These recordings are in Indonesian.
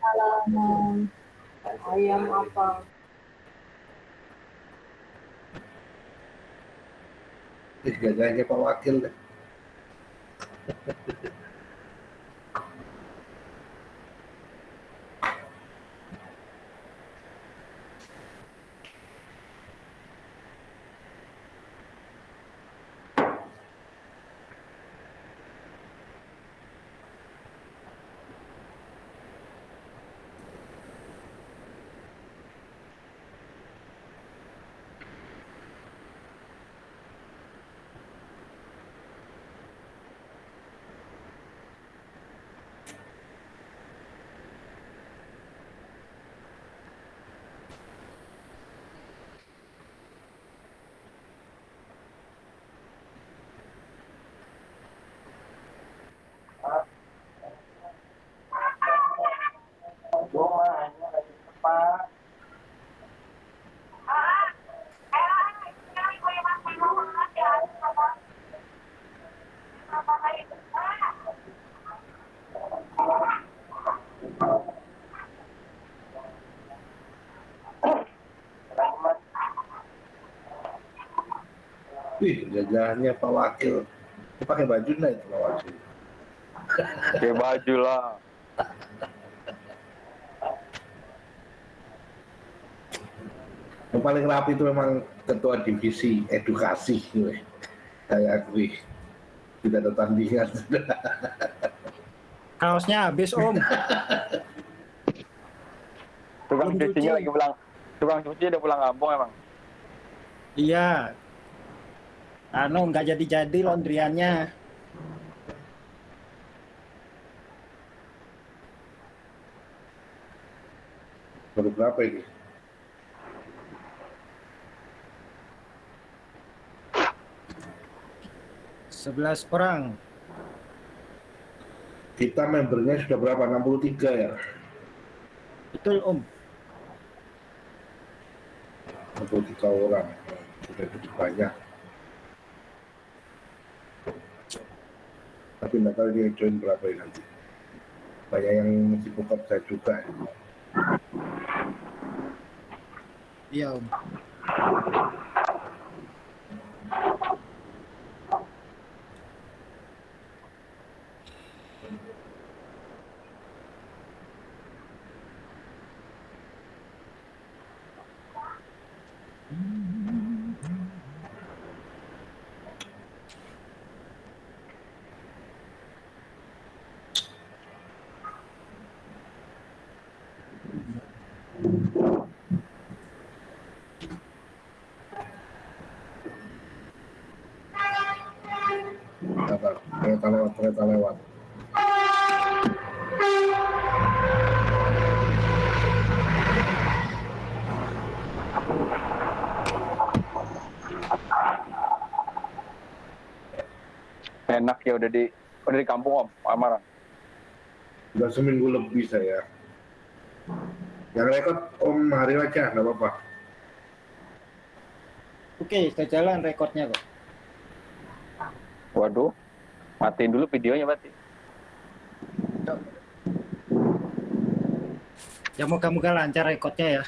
salaman ayam apa Ih, gagahnya Pak Wakil deh. Wih, gagahnya Pak Wakil. Dia pakai baju nah itu Pak Wakil. Pakai baju lah. Yang paling rapi itu memang ketua divisi edukasi. Weh. Saya akui. Tidak ada tandingan. Kaosnya habis om. Tukang cucinya cuci. lagi pulang. Tukang cuci udah pulang kampung emang. Iya. Anu nggak jadi-jadi laundryannya. Baru berapa ini? Sebelas orang. Kita membernya sudah berapa? 63 ya? Betul om. 63 orang. Sudah cukup banyak. Tapi nggak tahu dia join berapa ini nanti. Banyak yang sibuk kerja juga. ya. Iya om. Kereta lewat, kereta lewat. Enak ya udah di udah di kampung om, Amarang. Sudah seminggu lebih saya. Yang rekod Om hari aja, nggak apa-apa. Oke, sudah jalan rekornya kok. Waduh, matiin dulu videonya berarti. Ya moga-moga lancar rekornya ya.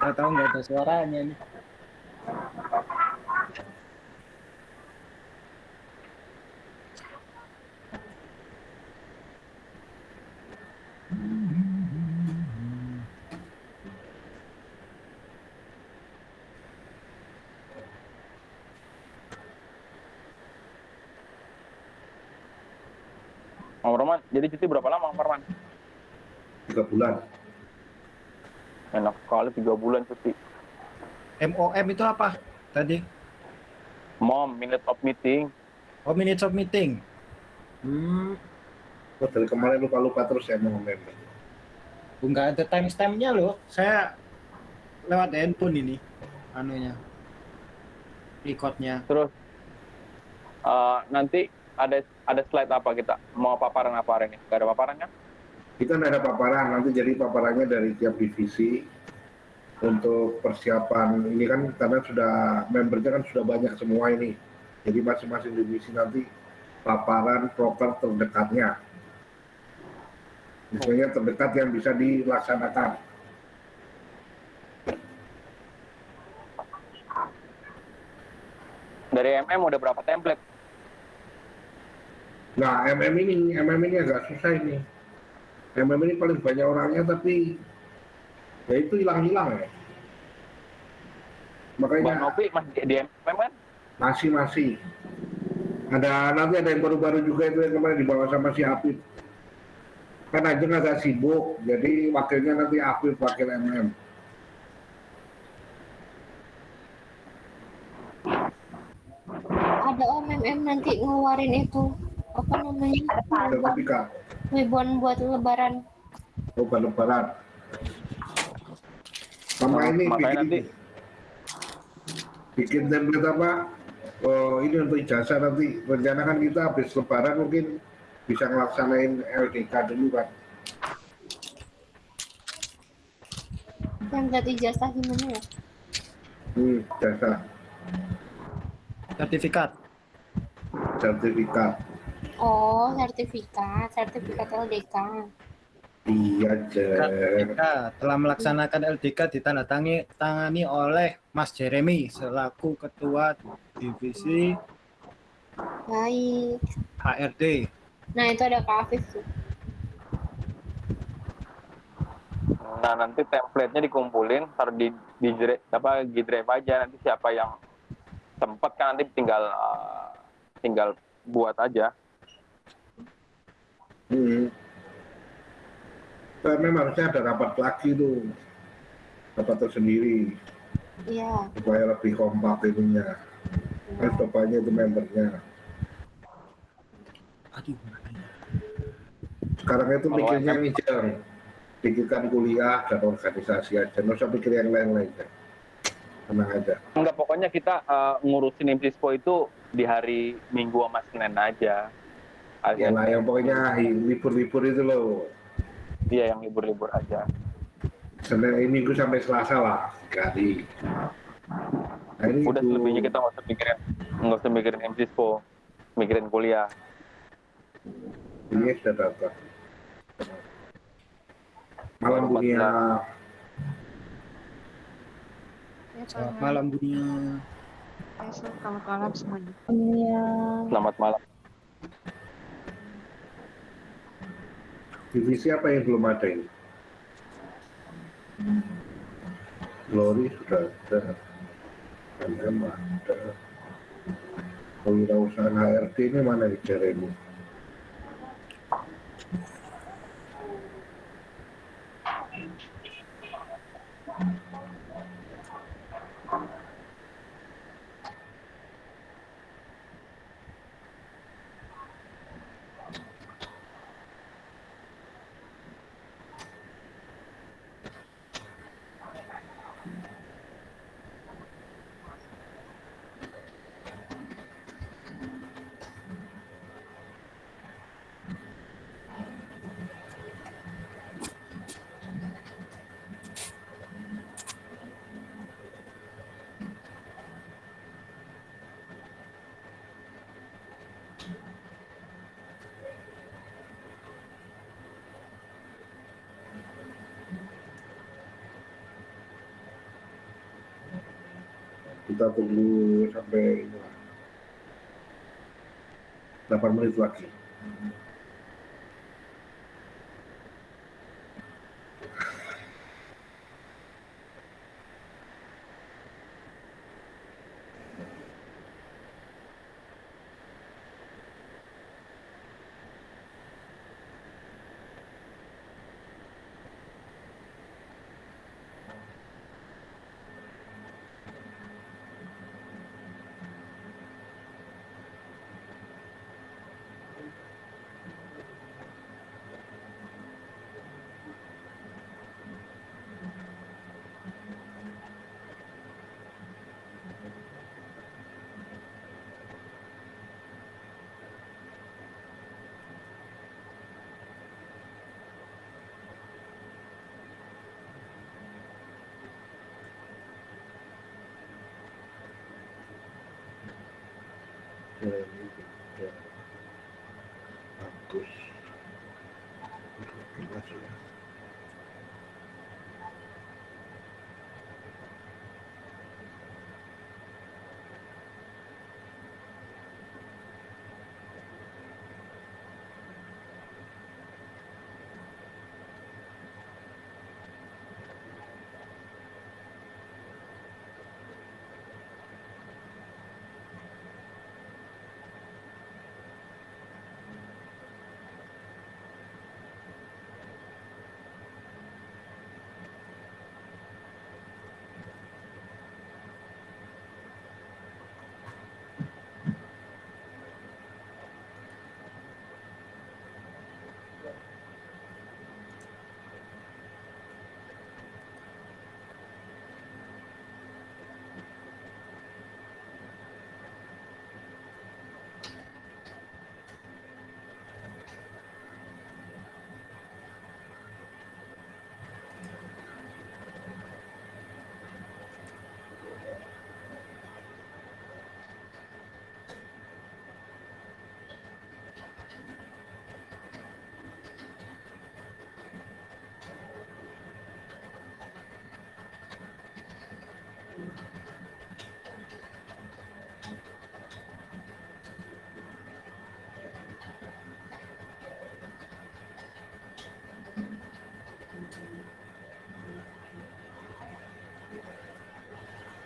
Gak tahu nggak ada suaranya nih. Om Roman, jadi cuti berapa lama Om Roman? Tiga bulan. Enak sekali tiga bulan cuti. MOM itu apa tadi? Mom, minute of meeting. Oh minutes of meeting. Hmm, Oh, dari kemarin lupa-lupa terus saya mau ngomong. nggak ada timestampnya loh. Saya lewat handphone ini, anunya, recordnya. Terus eh, nanti ada ada slide apa kita? Mau paparan apa hari ini? Gak ada paparan kan? Kita ada paparan, nanti jadi paparannya dari tiap divisi untuk persiapan ini kan karena sudah membernya kan sudah banyak semua ini. Jadi masing-masing divisi nanti paparan proker terdekatnya. misalnya terdekat yang bisa dilaksanakan. Dari MM udah berapa template? Nah, MM ini, MM ini agak susah ini. MM ini paling banyak orangnya tapi ya itu hilang-hilang ya. Bang Makanya Novi masih di, MM kan? masih masih ada nanti ada yang baru-baru juga itu yang kemarin dibawa sama si Apip. Kan aja agak sibuk, jadi wakilnya nanti Apip wakil MM. ada OMM nanti ngeluarin itu apa namanya Sertifikat, ribuan buat lebaran bukan lebaran. Sama ini bikin, nanti bikin template apa? Oh, ini untuk ijazah nanti. Rencana kan kita habis lebaran mungkin bisa ngelaksanain LDK dulu kan. yang buat ijazah gimana ya Hmm, jasa sertifikat sertifikat. Oh sertifikat sertifikat LDK Iya. LDK telah melaksanakan LDK ditandatangani tangani oleh Mas Jeremy selaku ketua divisi baik HRD nah itu ada Kak Afif tuh Nah nanti template-nya dikumpulin, taruh di di apa G drive aja. Nanti siapa yang sempat kan nanti tinggal uh, tinggal buat aja. Hmm. Nah, memang harusnya ada rapat lagi tuh. Rapat tersendiri iya supaya lebih kompak ininya. Kan sudah banyak itu membernya. aduh Sekarang itu Kalau mikirnya ngejar. Pikirkan kuliah dan organisasi aja. Nggak usah pikir yang lain-lain. Tenang aja. Enggak pokoknya kita uh, ngurusin Imsispo itu di hari Minggu sama Senin aja. Ya Alias lah, yang pokoknya libur-libur itu loh. dia yang libur-libur aja. Senin ini minggu sampai Selasa lah. Sekali. Nah, ini Udah itu. selebihnya kita nggak usah mikirin nggak usah mikirin Imsispo, mikirin kuliah. Ini sudah datang. Malam dunia. selamat malam dunia Selamat malam semuanya. iya Selamat malam. Divisi apa yang belum ada ini? Glory sudah ada. MM ada. Kewirausahaan HRD ini mana di Jeremy? Kita tunggu sampai ini lah. 8 menit lagi.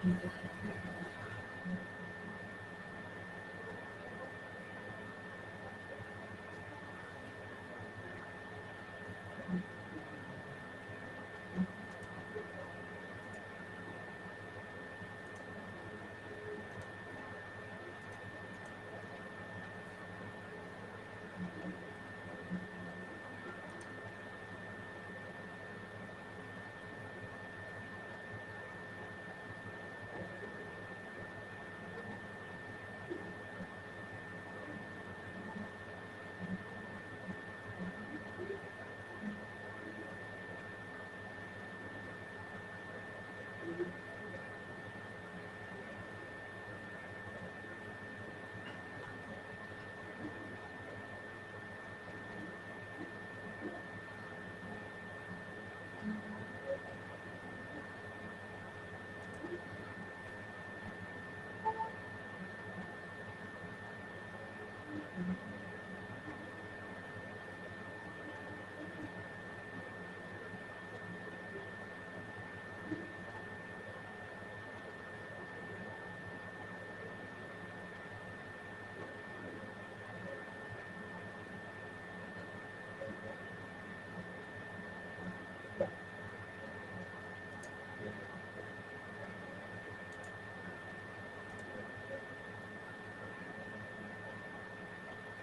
Mm-hmm.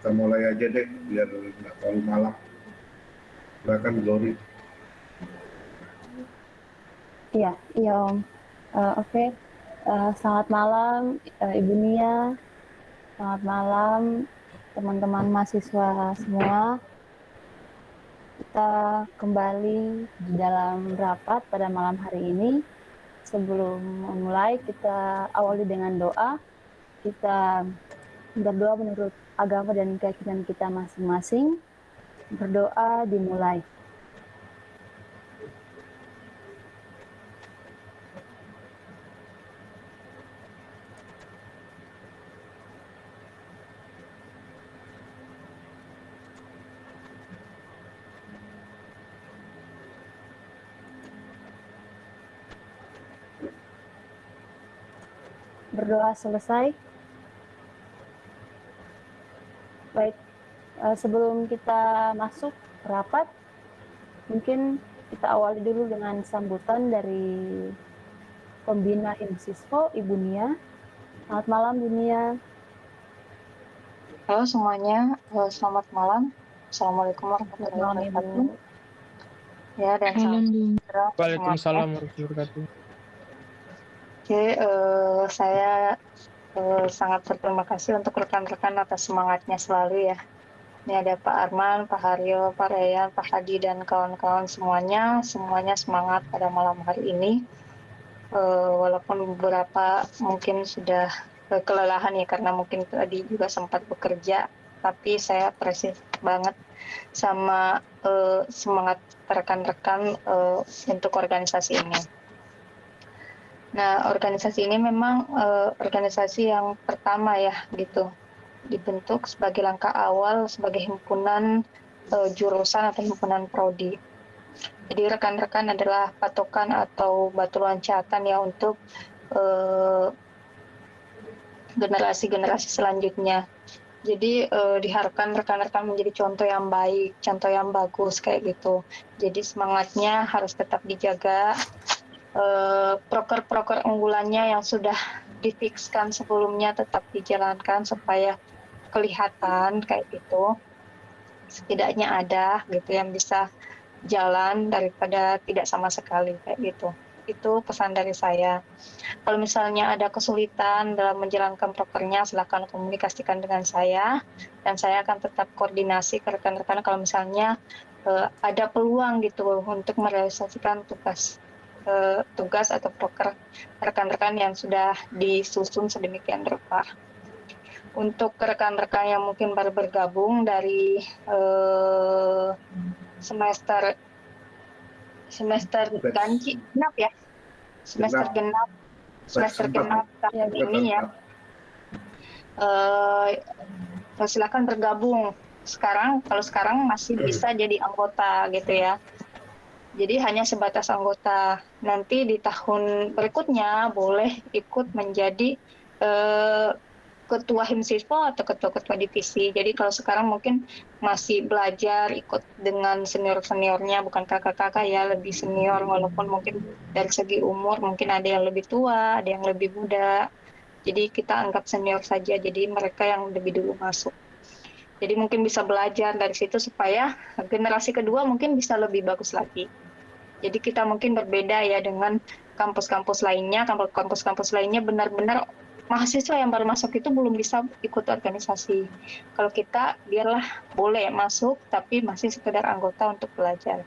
Kita mulai aja deh, biar nggak terlalu malam. Silakan Glory. Iya, iya Om. Eh, Oke, Eh, selamat malam eh, Ibu Nia. Selamat malam teman-teman mahasiswa semua. Kita kembali di dalam rapat pada malam hari ini. Sebelum memulai, kita awali dengan doa. Kita berdoa menurut agama dan keyakinan kita masing-masing. Berdoa dimulai. berdoa selesai. Baik, eh, sebelum kita masuk rapat, mungkin kita awali dulu dengan sambutan dari pembina Himsisco, Ibu Nia. Selamat malam, Bu Nia. Halo semuanya, eh, selamat malam. Assalamualaikum warahmatullahi wabarakatuh. Ibu. Ya, dan salam sejahtera Waalaikumsalam warahmatullahi wabarakatuh. Oke, eh, saya eh, sangat berterima kasih untuk rekan-rekan atas semangatnya selalu ya. Ini ada Pak Arman, Pak Haryo, Pak Reyan, Pak Hadi, dan kawan-kawan semuanya. Semuanya semangat pada malam hari ini. Eh, walaupun beberapa mungkin sudah eh, kelelahan ya karena mungkin tadi juga sempat bekerja, tapi saya apresiasi banget sama semangat rekan-rekan untuk organisasi ini. Nah, organisasi ini memang eh, organisasi yang pertama ya gitu dibentuk sebagai langkah awal sebagai himpunan eh, jurusan atau himpunan prodi. Jadi rekan-rekan adalah patokan atau batu loncatan ya untuk eh, generasi-generasi selanjutnya. Jadi eh, diharapkan rekan-rekan menjadi contoh yang baik, contoh yang bagus kayak gitu. Jadi semangatnya harus tetap dijaga. Eh, proker-proker unggulannya yang sudah difikskan sebelumnya tetap dijalankan supaya kelihatan kayak gitu. Setidaknya ada gitu yang bisa jalan daripada tidak sama sekali kayak gitu. Itu pesan dari saya. Kalau misalnya ada kesulitan dalam menjalankan prokernya, silahkan komunikasikan dengan saya dan saya akan tetap koordinasi ke rekan-rekan kalau misalnya eh, ada peluang gitu untuk merealisasikan tugas eh, tugas atau proker rekan-rekan yang sudah disusun sedemikian rupa. Untuk rekan-rekan yang mungkin baru bergabung dari eh, semester semester ganjil genap ya? Semester genap. semester genap tahun ini ya. eh silakan bergabung. Sekarang kalau sekarang masih bisa jadi anggota gitu ya jadi hanya sebatas anggota. Nanti di tahun berikutnya boleh ikut menjadi eh, ketua himsispo atau ketua-ketua divisi. Jadi kalau sekarang mungkin masih belajar ikut dengan senior-seniornya bukan kakak-kakak ya lebih senior walaupun mungkin dari segi umur mungkin ada yang lebih tua ada yang lebih muda. Jadi kita anggap senior saja jadi mereka yang lebih dulu masuk. Jadi mungkin bisa belajar dari situ supaya generasi kedua mungkin bisa lebih bagus lagi jadi kita mungkin berbeda ya dengan kampus-kampus lainnya kampus-kampus lainnya benar-benar mahasiswa yang baru masuk itu belum bisa ikut organisasi. Kalau kita biarlah boleh masuk tapi masih sekedar anggota untuk belajar.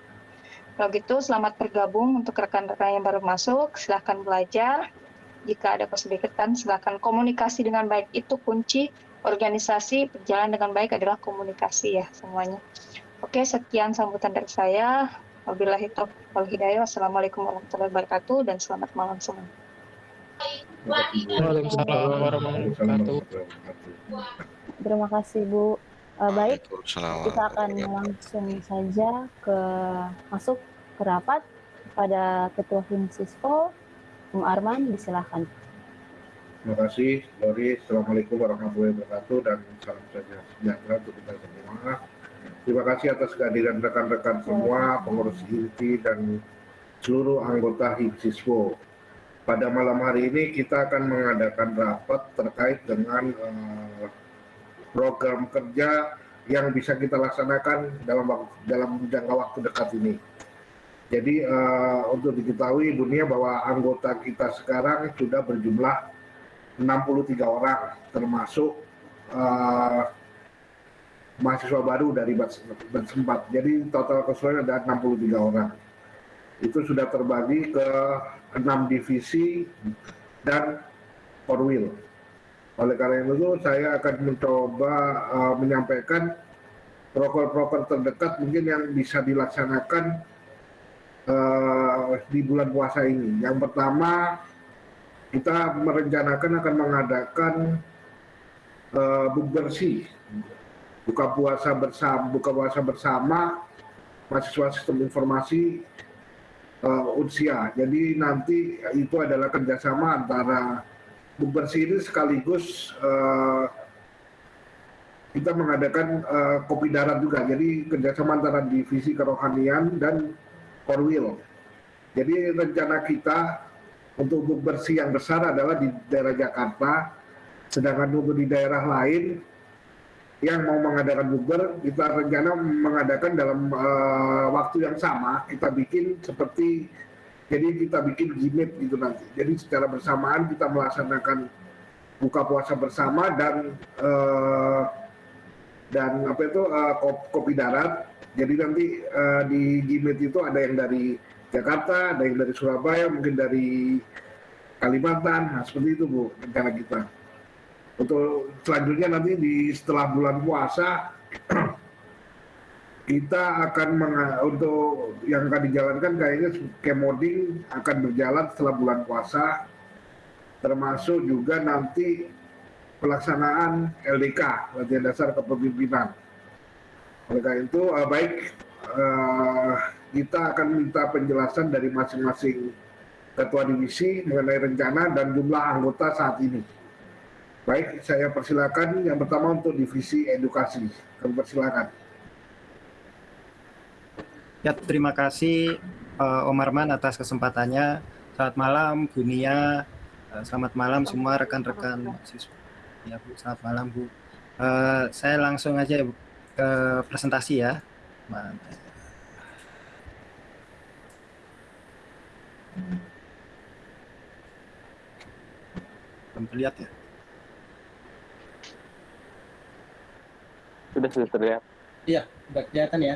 Kalau gitu selamat bergabung untuk rekan-rekan yang baru masuk, silahkan belajar. Jika ada kesulitan silahkan komunikasi dengan baik itu kunci organisasi berjalan dengan baik adalah komunikasi ya semuanya. Oke, sekian sambutan dari saya. Wabillahi taufiq wal hidayah. Wassalamualaikum warahmatullahi wabarakatuh dan selamat malam semua. Waalaikumsalam warahmatullahi wabarakatuh. Terima kasih, Bu. Eh, baik, kita akan langsung saja ke masuk ke rapat pada Ketua Himsisco, Bung Arman, disilahkan. Terima kasih, Lori. Assalamualaikum warahmatullahi wabarakatuh dan salam sejahtera untuk kita semua. Terima kasih atas kehadiran rekan-rekan semua, pengurus inti dan seluruh anggota HIPSISWO. Pada malam hari ini kita akan mengadakan rapat terkait dengan eh, program kerja yang bisa kita laksanakan dalam dalam jangka waktu dekat ini. Jadi eh, untuk diketahui dunia bahwa anggota kita sekarang sudah berjumlah 63 orang termasuk eh, mahasiswa baru dari 4. Jadi total keseluruhan ada 63 orang. Itu sudah terbagi ke enam divisi dan Korwil. Oleh karena itu saya akan mencoba eh, menyampaikan proker-proker terdekat mungkin yang bisa dilaksanakan eh, di bulan puasa ini. Yang pertama kita merencanakan akan mengadakan bersih buka puasa bersama buka puasa bersama mahasiswa sistem informasi eh, Unsia. Jadi nanti itu adalah kerjasama antara bersih ini sekaligus eh, kita mengadakan eh, kopi darat juga. Jadi kerjasama antara divisi kerohanian dan Korwil. Jadi rencana kita untuk buk bersih yang besar adalah di daerah Jakarta, sedangkan untuk di daerah lain yang mau mengadakan bukber, kita rencana mengadakan dalam eh, waktu yang sama. Kita bikin seperti jadi kita bikin gimmick gitu nanti. Jadi secara bersamaan kita melaksanakan buka puasa bersama dan eh, dan apa itu kop- kopi darat. Jadi nanti eh, di gimmick itu ada yang dari Jakarta, ada yang dari Surabaya, mungkin dari Kalimantan. Nah, seperti itu Bu rencana kita. Untuk selanjutnya nanti di setelah bulan puasa kita akan menga- untuk yang akan dijalankan kayaknya kemoding akan berjalan setelah bulan puasa termasuk juga nanti pelaksanaan LDK latihan dasar kepemimpinan. Karena itu eh, baik eh, kita akan minta penjelasan dari masing-masing ketua divisi mengenai rencana dan jumlah anggota saat ini baik saya persilakan yang pertama untuk divisi edukasi kami persilakan Ya, terima kasih eh, Om Arman atas kesempatannya. Selamat malam Bu Nia. Eh, selamat malam semua rekan-rekan siswa. Ya Bu, selamat malam Bu. Eh, saya langsung aja ke presentasi ya. Mana? Belum terlihat ya? Sudah sudah terlihat. Iya, udah kelihatan ya.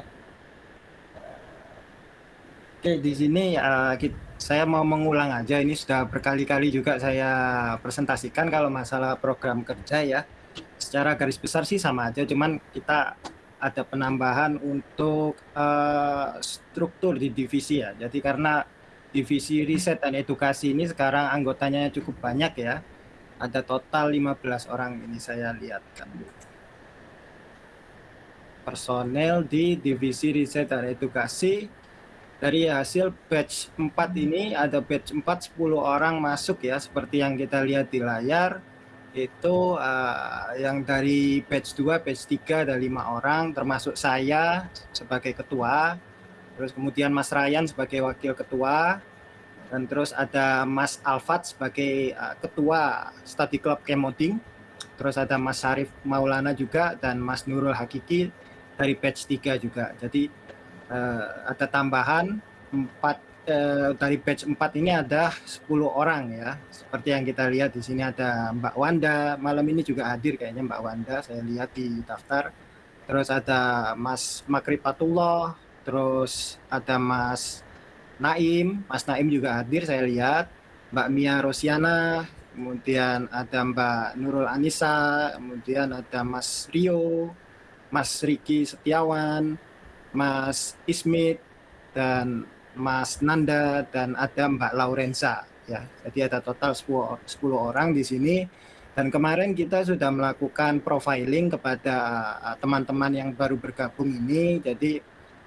Oke, di sini eh, kit- saya mau mengulang aja. Ini sudah berkali-kali juga saya presentasikan kalau masalah program kerja ya. Secara garis besar sih sama aja, cuman kita ada penambahan untuk eh, struktur di divisi ya. Jadi karena divisi riset dan edukasi ini sekarang anggotanya cukup banyak ya. Ada total 15 orang ini saya lihat personel di divisi riset dan edukasi. Dari hasil batch 4 ini ada batch 4 10 orang masuk ya seperti yang kita lihat di layar. Itu eh, yang dari batch 2 batch 3 ada lima orang termasuk saya sebagai ketua. Terus kemudian Mas Ryan sebagai wakil ketua. Dan terus ada Mas Alfat sebagai eh, ketua study club Kemoding. Terus ada Mas Sarif Maulana juga dan Mas Nurul Hakiki dari batch 3 juga. Jadi eh, ada tambahan 4 eh, dari batch 4 ini ada 10 orang ya. Seperti yang kita lihat di sini ada Mbak Wanda, malam ini juga hadir kayaknya Mbak Wanda, saya lihat di daftar. Terus ada Mas Makripatullah, terus ada Mas Naim, Mas Naim juga hadir saya lihat. Mbak Mia Rosiana, kemudian ada Mbak Nurul Anissa, kemudian ada Mas Rio, Mas Riki Setiawan, Mas Ismit, dan Mas Nanda, dan ada Mbak Laurensa. Ya, jadi ada total 10, 10 orang di sini. Dan kemarin kita sudah melakukan profiling kepada uh, teman-teman yang baru bergabung ini. Jadi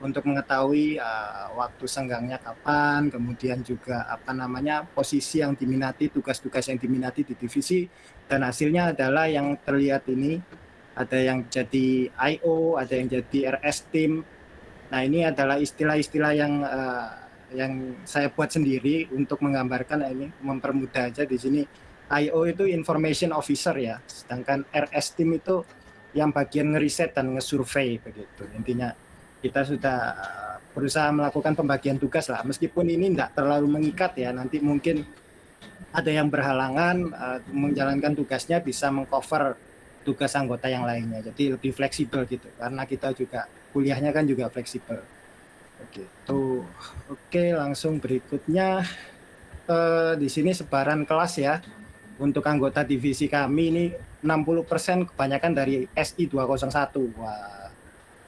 untuk mengetahui uh, waktu senggangnya kapan, kemudian juga apa namanya posisi yang diminati, tugas-tugas yang diminati di divisi, dan hasilnya adalah yang terlihat ini ada yang jadi IO, ada yang jadi RS team. Nah ini adalah istilah-istilah yang eh, yang saya buat sendiri untuk menggambarkan ini mempermudah aja di sini. IO itu information officer ya, sedangkan RS team itu yang bagian ngeriset dan ngesurvey begitu. Intinya kita sudah eh, berusaha melakukan pembagian tugas lah, meskipun ini tidak terlalu mengikat ya. Nanti mungkin ada yang berhalangan eh, menjalankan tugasnya bisa mengcover tugas anggota yang lainnya. Jadi lebih fleksibel gitu. Karena kita juga kuliahnya kan juga fleksibel. Begitu. Oke, langsung berikutnya eh, di sini sebaran kelas ya. Untuk anggota divisi kami ini 60% kebanyakan dari SI 201. Wah,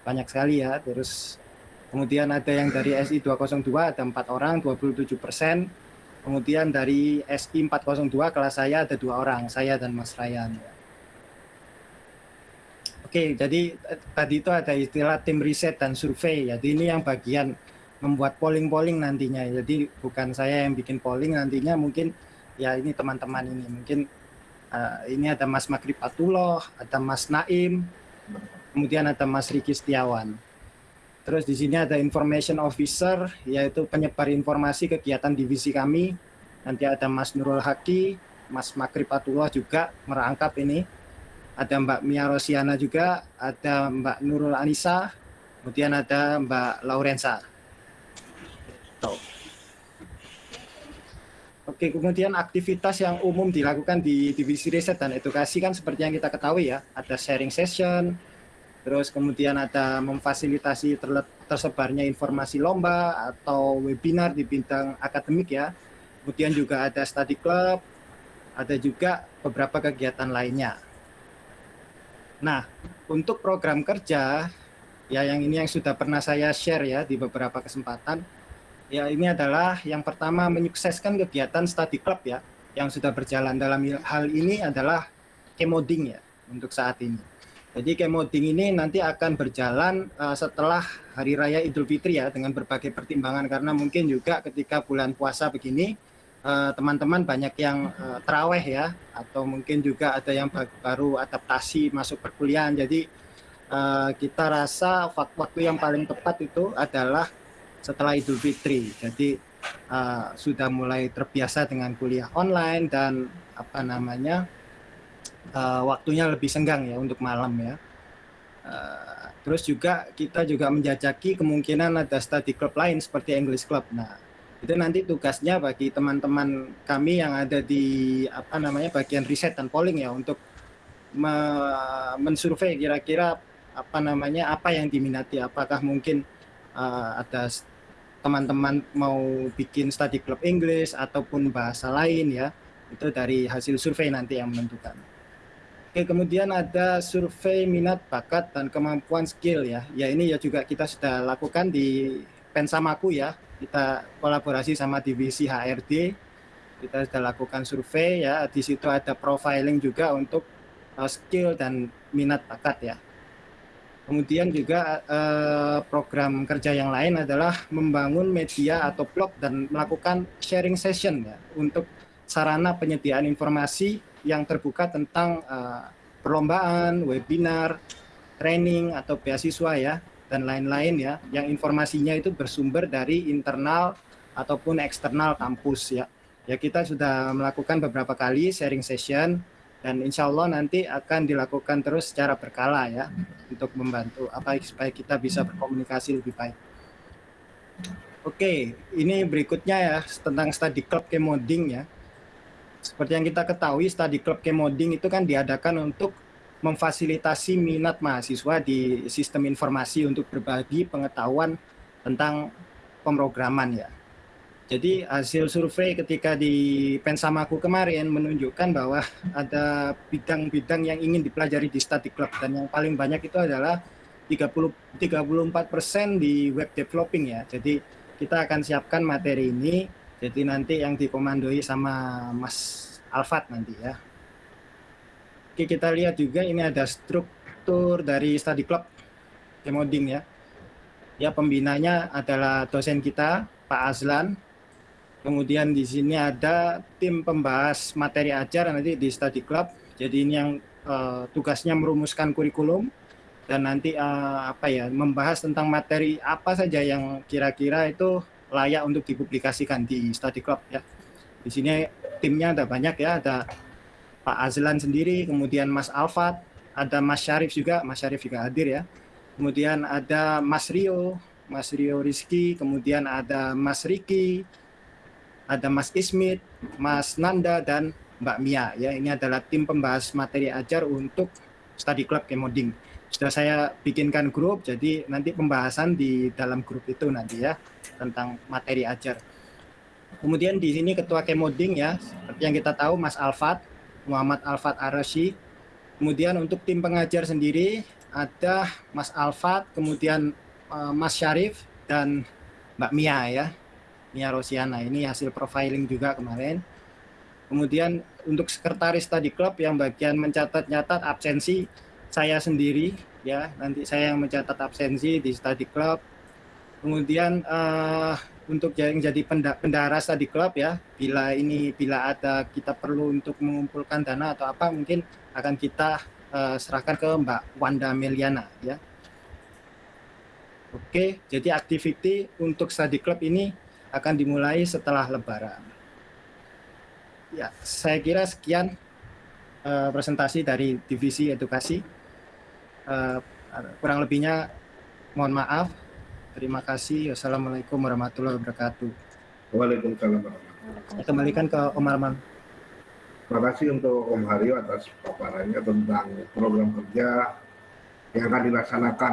banyak sekali ya. Terus kemudian ada yang dari SI 202 ada empat orang 27%. Kemudian dari SI 402 kelas saya ada dua orang, saya dan Mas Ryan. Oke, jadi eh, tadi itu ada istilah tim riset dan survei. Jadi ini yang bagian membuat polling-polling nantinya. Jadi bukan saya yang bikin polling nantinya mungkin ya ini teman-teman ini mungkin Eh, ini ada Mas Makripatullah, ada Mas Naim, kemudian ada Mas Riki Setiawan. Terus di sini ada information officer, yaitu penyebar informasi kegiatan divisi kami. Nanti ada Mas Nurul Haki, Mas Makripatullah juga merangkap ini. Ada Mbak Mia Rosiana juga, ada Mbak Nurul Anissa, kemudian ada Mbak Laurensa. Oke, kemudian aktivitas yang umum dilakukan di divisi riset dan edukasi kan seperti yang kita ketahui ya, ada sharing session, terus kemudian ada memfasilitasi tersebarnya informasi lomba atau webinar di bidang akademik ya, kemudian juga ada study club, ada juga beberapa kegiatan lainnya. Nah, untuk program kerja, ya yang ini yang sudah pernah saya share ya di beberapa kesempatan, ya ini adalah yang pertama menyukseskan kegiatan study club ya yang sudah berjalan dalam hal ini adalah kemoding ya untuk saat ini. Jadi kemoding ini nanti akan berjalan uh, setelah Hari Raya Idul Fitri ya dengan berbagai pertimbangan karena mungkin juga ketika bulan puasa begini teman-teman uh, banyak yang uh, teraweh ya atau mungkin juga ada yang baru adaptasi masuk perkuliahan. Jadi uh, kita rasa waktu yang paling tepat itu adalah setelah Idul Fitri. Jadi uh, sudah mulai terbiasa dengan kuliah online dan apa namanya uh, waktunya lebih senggang ya untuk malam ya. Uh, terus juga kita juga menjajaki kemungkinan ada study club lain seperti English Club. Nah itu nanti tugasnya bagi teman-teman kami yang ada di apa namanya bagian riset dan polling ya untuk me mensurvei kira-kira apa namanya apa yang diminati apakah mungkin uh, ada teman-teman mau bikin study club English ataupun bahasa lain ya itu dari hasil survei nanti yang menentukan. Oke, kemudian ada survei minat bakat dan kemampuan skill ya. Ya ini ya juga kita sudah lakukan di Pensamaku ya. Kita kolaborasi sama divisi HRD. Kita sudah lakukan survei ya. Di situ ada profiling juga untuk uh, skill dan minat bakat ya. Kemudian juga eh, program kerja yang lain adalah membangun media atau blog dan melakukan sharing session ya untuk sarana penyediaan informasi yang terbuka tentang eh, perlombaan, webinar, training atau beasiswa ya dan lain-lain ya yang informasinya itu bersumber dari internal ataupun eksternal kampus ya. Ya kita sudah melakukan beberapa kali sharing session dan insya Allah nanti akan dilakukan terus secara berkala ya untuk membantu apa supaya kita bisa berkomunikasi lebih baik. Oke, ini berikutnya ya tentang study club kemoding ya. Seperti yang kita ketahui, study club kemoding itu kan diadakan untuk memfasilitasi minat mahasiswa di sistem informasi untuk berbagi pengetahuan tentang pemrograman ya. Jadi hasil survei ketika di Pensamaku kemarin menunjukkan bahwa ada bidang-bidang yang ingin dipelajari di study club dan yang paling banyak itu adalah 30 34 persen di web developing ya. Jadi kita akan siapkan materi ini. Jadi nanti yang dikomandoi sama Mas Alfat nanti ya. Oke kita lihat juga ini ada struktur dari study club Kemoding ya. Ya pembinanya adalah dosen kita Pak Azlan Kemudian di sini ada tim pembahas materi ajar nanti di study club. Jadi ini yang uh, tugasnya merumuskan kurikulum dan nanti uh, apa ya membahas tentang materi apa saja yang kira-kira itu layak untuk dipublikasikan di study club ya. Di sini timnya ada banyak ya, ada Pak Azlan sendiri, kemudian Mas Alfat, ada Mas Syarif juga, Mas Syarif juga hadir ya. Kemudian ada Mas Rio, Mas Rio Rizky, kemudian ada Mas Riki, ada Mas Ismit, Mas Nanda, dan Mbak Mia. Ya, ini adalah tim pembahas materi ajar untuk study club Kemoding. Sudah saya bikinkan grup, jadi nanti pembahasan di dalam grup itu nanti ya tentang materi ajar. Kemudian di sini ketua Kemoding ya, seperti yang kita tahu Mas Alfat, Muhammad Alfat Arashi. Kemudian untuk tim pengajar sendiri ada Mas Alfat, kemudian uh, Mas Syarif dan Mbak Mia ya. Mia Rosiana. Ini hasil profiling juga kemarin. Kemudian untuk sekretaris tadi klub yang bagian mencatat-nyatat absensi saya sendiri ya nanti saya yang mencatat absensi di study club kemudian uh, untuk yang jadi penda- bendahara study club ya. Bila ini bila ada kita perlu untuk mengumpulkan dana atau apa mungkin akan kita eh, serahkan ke Mbak Wanda Meliana ya. Oke, jadi activity untuk study club ini akan dimulai setelah Lebaran. Ya, saya kira sekian eh, presentasi dari divisi edukasi. Eh, kurang lebihnya mohon maaf. Terima kasih. Wassalamualaikum warahmatullahi wabarakatuh. Waalaikumsalam warahmatullahi Saya kembalikan ke Om Arman. Terima kasih untuk Om Haryo atas paparannya tentang program kerja yang akan dilaksanakan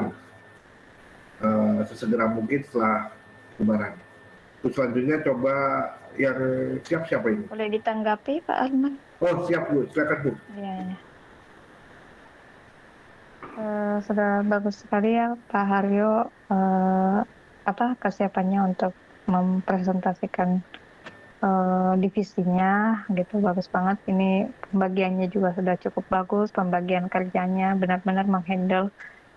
eh, sesegera mungkin setelah Lebaran. Terus selanjutnya coba yang siap siapa ini? Boleh ditanggapi Pak Arman? Oh siap Bu, silakan Bu. Ya, ya. Eh, sudah bagus sekali ya Pak Haryo. Eh, apa kesiapannya untuk mempresentasikan eh, divisinya? Gitu bagus banget. Ini pembagiannya juga sudah cukup bagus pembagian kerjanya benar-benar menghandle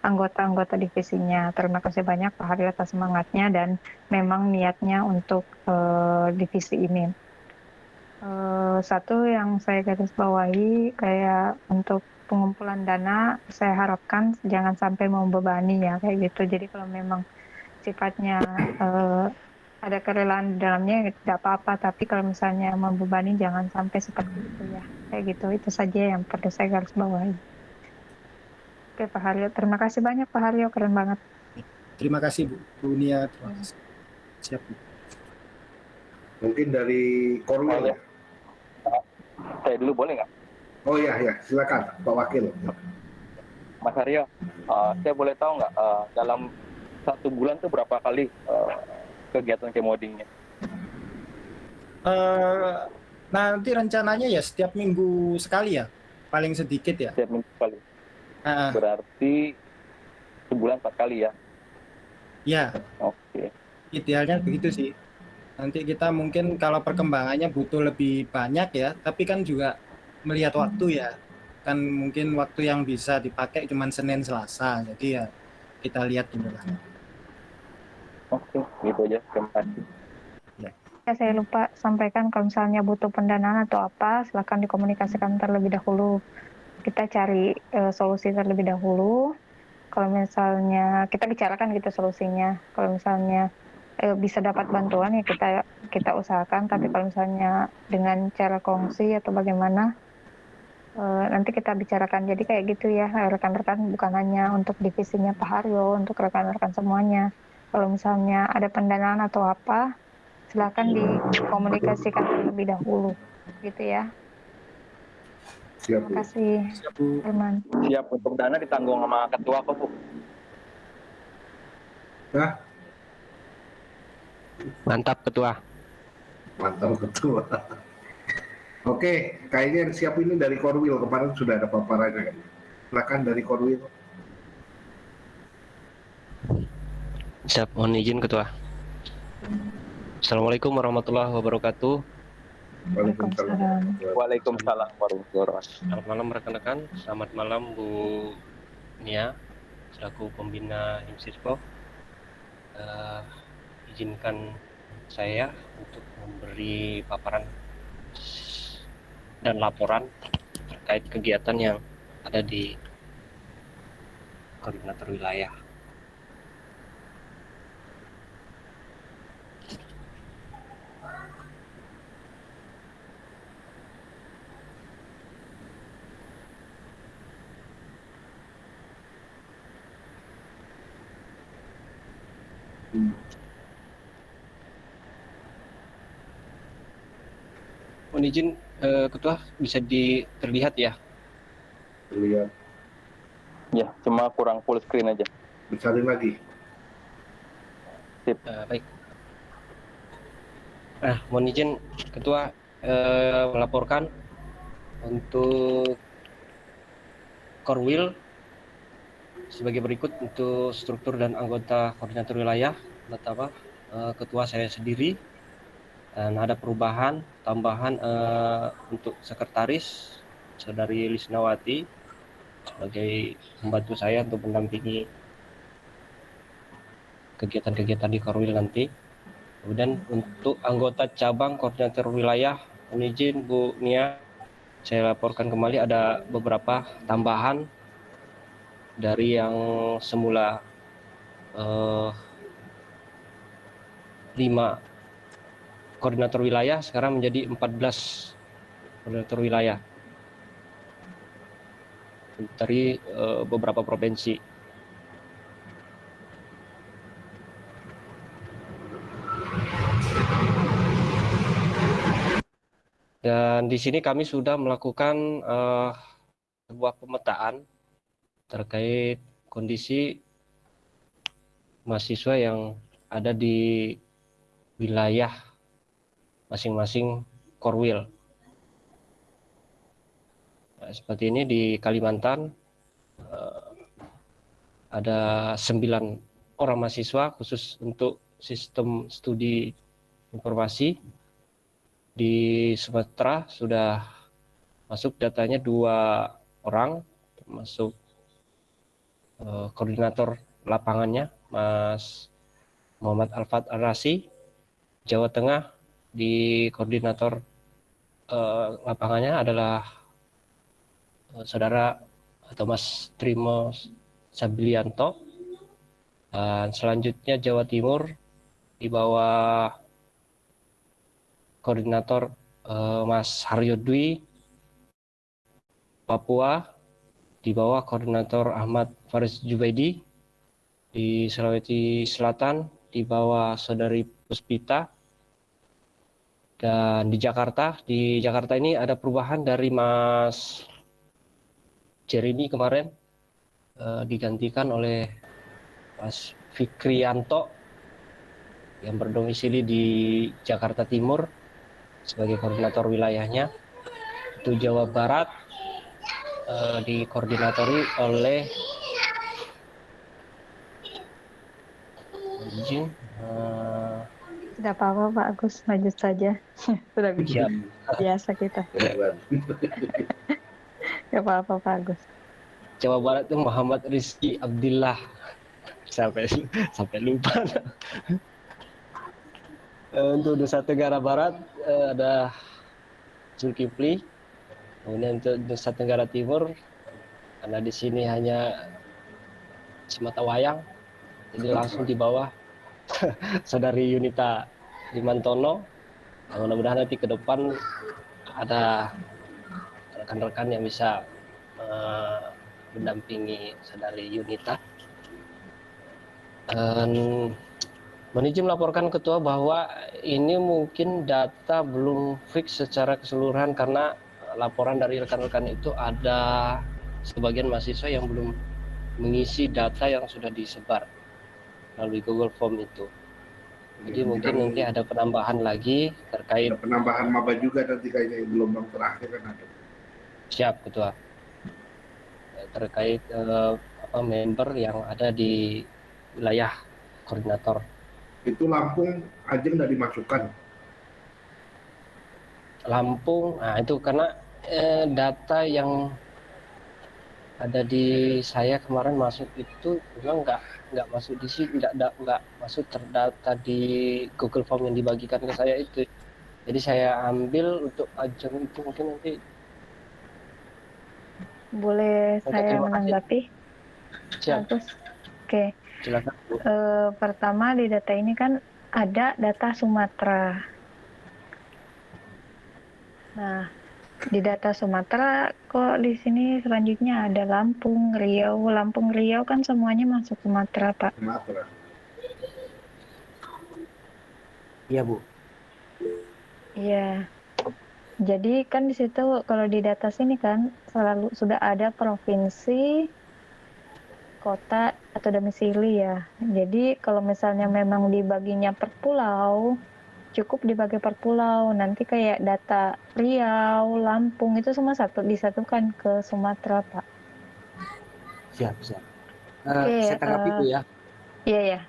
anggota-anggota divisinya. Terima kasih banyak Pak Haryo atas semangatnya dan memang niatnya untuk eh, divisi ini. Eh, satu yang saya garis bawahi kayak untuk pengumpulan dana saya harapkan jangan sampai membebani ya kayak gitu jadi kalau memang sifatnya eh, ada kerelaan di dalamnya ya tidak apa-apa tapi kalau misalnya membebani jangan sampai seperti itu ya kayak gitu itu saja yang perlu saya garis bawahi oke Pak Haryo terima kasih banyak Pak Haryo keren banget Terima kasih Bu, Bu Nia. Terima kasih. Siap Bu. Mungkin dari Korwil. ya? Saya dulu boleh nggak? Oh iya ya, silakan Pak Wakil. Mas Aryo, uh, saya boleh tahu nggak uh, dalam satu bulan tuh berapa kali uh, kegiatan kemodingnya? Eh, nanti rencananya ya setiap minggu sekali ya, paling sedikit ya. Setiap minggu kali. Ah, Berarti sebulan empat kali ya? ya, Oke. idealnya begitu sih. Nanti kita mungkin kalau perkembangannya butuh lebih banyak ya, tapi kan juga melihat waktu ya. Kan mungkin waktu yang bisa dipakai cuma Senin Selasa, jadi ya kita lihat dulu lah. Oke, gitu aja. Terima kasih. ya saya lupa sampaikan kalau misalnya butuh pendanaan atau apa silakan dikomunikasikan terlebih dahulu kita cari eh, solusi terlebih dahulu kalau misalnya kita bicarakan gitu solusinya kalau misalnya eh, bisa dapat bantuan ya kita kita usahakan tapi kalau misalnya dengan cara kongsi atau bagaimana eh, nanti kita bicarakan jadi kayak gitu ya rekan-rekan bukan hanya untuk divisinya Pak Haryo untuk rekan-rekan semuanya kalau misalnya ada pendanaan atau apa silakan dikomunikasikan terlebih dahulu gitu ya Siap terima kasih Siap Bu. Firman Siap untuk dana ditanggung sama ketua kok, Bu. Nah, Mantap ketua. mantap ketua. Oke, kayaknya yang siap ini dari Korwil kemarin sudah ada paparannya kan. Silakan dari Korwil. Siap, mohon izin ketua. Assalamualaikum warahmatullahi wabarakatuh. Waalaikumsalam. Waalaikumsalam warahmatullahi wabarakatuh. Selamat malam rekan-rekan. Selamat malam Bu Nia selaku pembina Himsispo. Eh, izinkan saya untuk memberi paparan dan laporan terkait kegiatan yang ada di koordinator wilayah. Hmm. Mohon izin eh, ketua bisa di terlihat ya. Lihat, Ya, cuma kurang full screen aja. besalin lagi. Eh, baik. Nah, mohon izin Ketua eh, melaporkan untuk Korwil sebagai berikut untuk struktur dan anggota koordinator wilayah. Pertama, eh, Ketua saya sendiri dan ada perubahan tambahan eh, untuk sekretaris saudari Lisnawati sebagai membantu saya untuk mendampingi kegiatan-kegiatan di Korwil nanti. Kemudian untuk anggota cabang koordinator wilayah, izin Bu Nia, saya laporkan kembali ada beberapa tambahan dari yang semula eh, lima koordinator wilayah sekarang menjadi 14 koordinator wilayah dari eh, beberapa provinsi. Dan di sini kami sudah melakukan eh, sebuah pemetaan terkait kondisi mahasiswa yang ada di wilayah masing-masing Korwil. Nah, seperti ini di Kalimantan eh, ada sembilan orang mahasiswa khusus untuk sistem studi informasi di Sumatera sudah masuk datanya dua orang termasuk eh, koordinator lapangannya Mas Muhammad Alfat Arasi Jawa Tengah di koordinator eh, lapangannya adalah eh, saudara atau Mas Trimo Sabilianto dan selanjutnya Jawa Timur di bawah koordinator eh, Mas Haryo Dwi. Papua di bawah koordinator Ahmad Faris Jubaidi. Di Sulawesi Selatan di bawah saudari Puspita dan di Jakarta di Jakarta ini ada perubahan dari Mas Jeremy kemarin eh, digantikan oleh Mas Fikrianto yang berdomisili di Jakarta Timur sebagai koordinator wilayahnya. Itu Jawa Barat eh, dikoordinatori oleh eh, Tidak apa-apa Pak Agus, lanjut saja. Sudah siap. biasa kita. Gak apa-apa Pak Agus. Jawa Barat itu Muhammad Rizky Abdillah sampai sampai lupa. Eh, untuk Nusa Tenggara Barat eh, ada Zulkifli. Kemudian untuk Nusa Tenggara Timur karena di sini hanya semata wayang, jadi langsung di bawah saudari Yunita Limantono. Nah, Mudah-mudahan nanti ke depan ada rekan-rekan yang bisa eh, mendampingi saudari Yunita. Dan izin melaporkan ketua bahwa ini mungkin data belum fix secara keseluruhan karena laporan dari rekan-rekan itu ada sebagian mahasiswa yang belum mengisi data yang sudah disebar melalui Google Form itu. Jadi Ya, mungkin nanti ada penambahan lagi terkait Ada penambahan maba juga nanti kayaknya gelombang terakhir kan ada. siap ketua terkait eh, apa member yang ada di wilayah koordinator Itu Lampung Ajeng udah dimasukkan. Lampung. Nah itu karena eh, data yang ada di saya kemarin masuk itu memang nggak nggak masuk di sini nggak nggak nggak masuk terdata di Google Form yang dibagikan ke saya itu. Jadi saya ambil untuk ajang itu mungkin nanti Boleh Oke, saya menanggapi? siap. Oke. silakan. Eh, pertama di data ini kan ada data Sumatera. Nah, di data Sumatera kok di sini selanjutnya ada Lampung, Riau. Lampung, Riau kan semuanya masuk Sumatera, Pak. Sumatera. Iya Bu. Iya. Jadi kan di situ kalau di data sini kan selalu sudah ada provinsi, kota atau domisili ya. Jadi kalau misalnya memang dibaginya per pulau, cukup dibagi per pulau. Nanti kayak data Riau, Lampung itu semua satu disatukan ke Sumatera, Pak. Siap siap. Oke, saya tanggapi eh, Bu ya. Iya ya.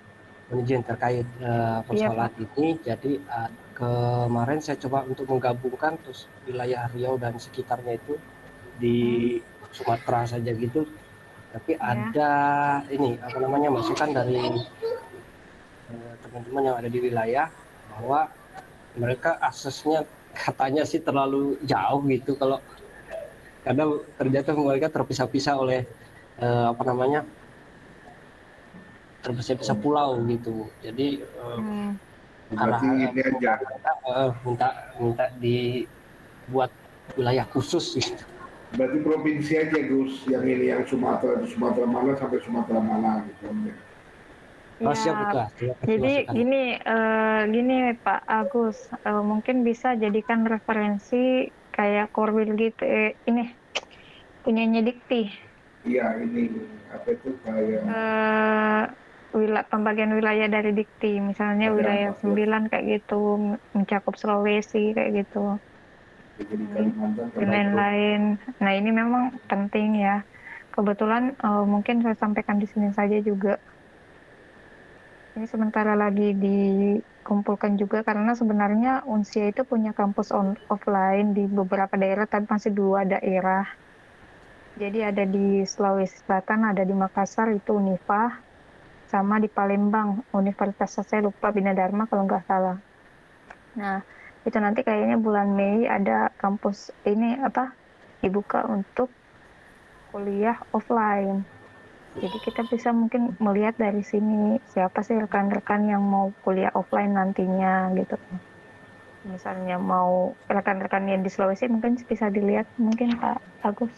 Mohon izin terkait eh, persoalan ini. Jadi eh, kemarin saya coba untuk menggabungkan terus wilayah Riau dan sekitarnya itu di Sumatera saja gitu. Tapi ada ini apa namanya masukan dari teman-teman yang ada di wilayah bahwa mereka aksesnya katanya sih terlalu jauh gitu kalau karena ternyata mereka terpisah-pisah oleh eh, apa namanya terpisah-pisah pulau gitu jadi Hmm. Berarti Arah- ini aja. eh, minta minta dibuat wilayah khusus gitu. Berarti provinsi aja Gus, yang ini yang Sumatera Sumatera mana sampai Sumatera mana gitu. Oh, siap, Ya. Siap, Jadi masukan. gini, eh, gini Pak Agus, eh, mungkin bisa jadikan referensi kayak Korwil gitu. Eh, ini punyanya Dikti, Iya ini apa itu kayak eh, wilayah pembagian wilayah dari Dikti, misalnya Ada wilayah apa, 9 kayak gitu, mencakup Sulawesi kayak gitu, jadi Kalimantan dan lain-lain. Nah ini memang penting ya. Kebetulan eh, mungkin saya sampaikan di sini saja juga. Ini sementara lagi dikumpulkan juga karena sebenarnya Unsia itu punya kampus on, offline di beberapa daerah tapi masih dua daerah. Jadi ada di Sulawesi Selatan, ada di Makassar itu Unifah, sama di Palembang Universitas saya lupa Bina Dharma kalau nggak salah. Nah itu nanti kayaknya bulan Mei ada kampus ini apa dibuka untuk kuliah offline. Jadi kita bisa mungkin melihat dari sini siapa sih rekan-rekan yang mau kuliah offline nantinya gitu. Misalnya mau rekan-rekan yang di Sulawesi mungkin bisa dilihat mungkin Pak Agus.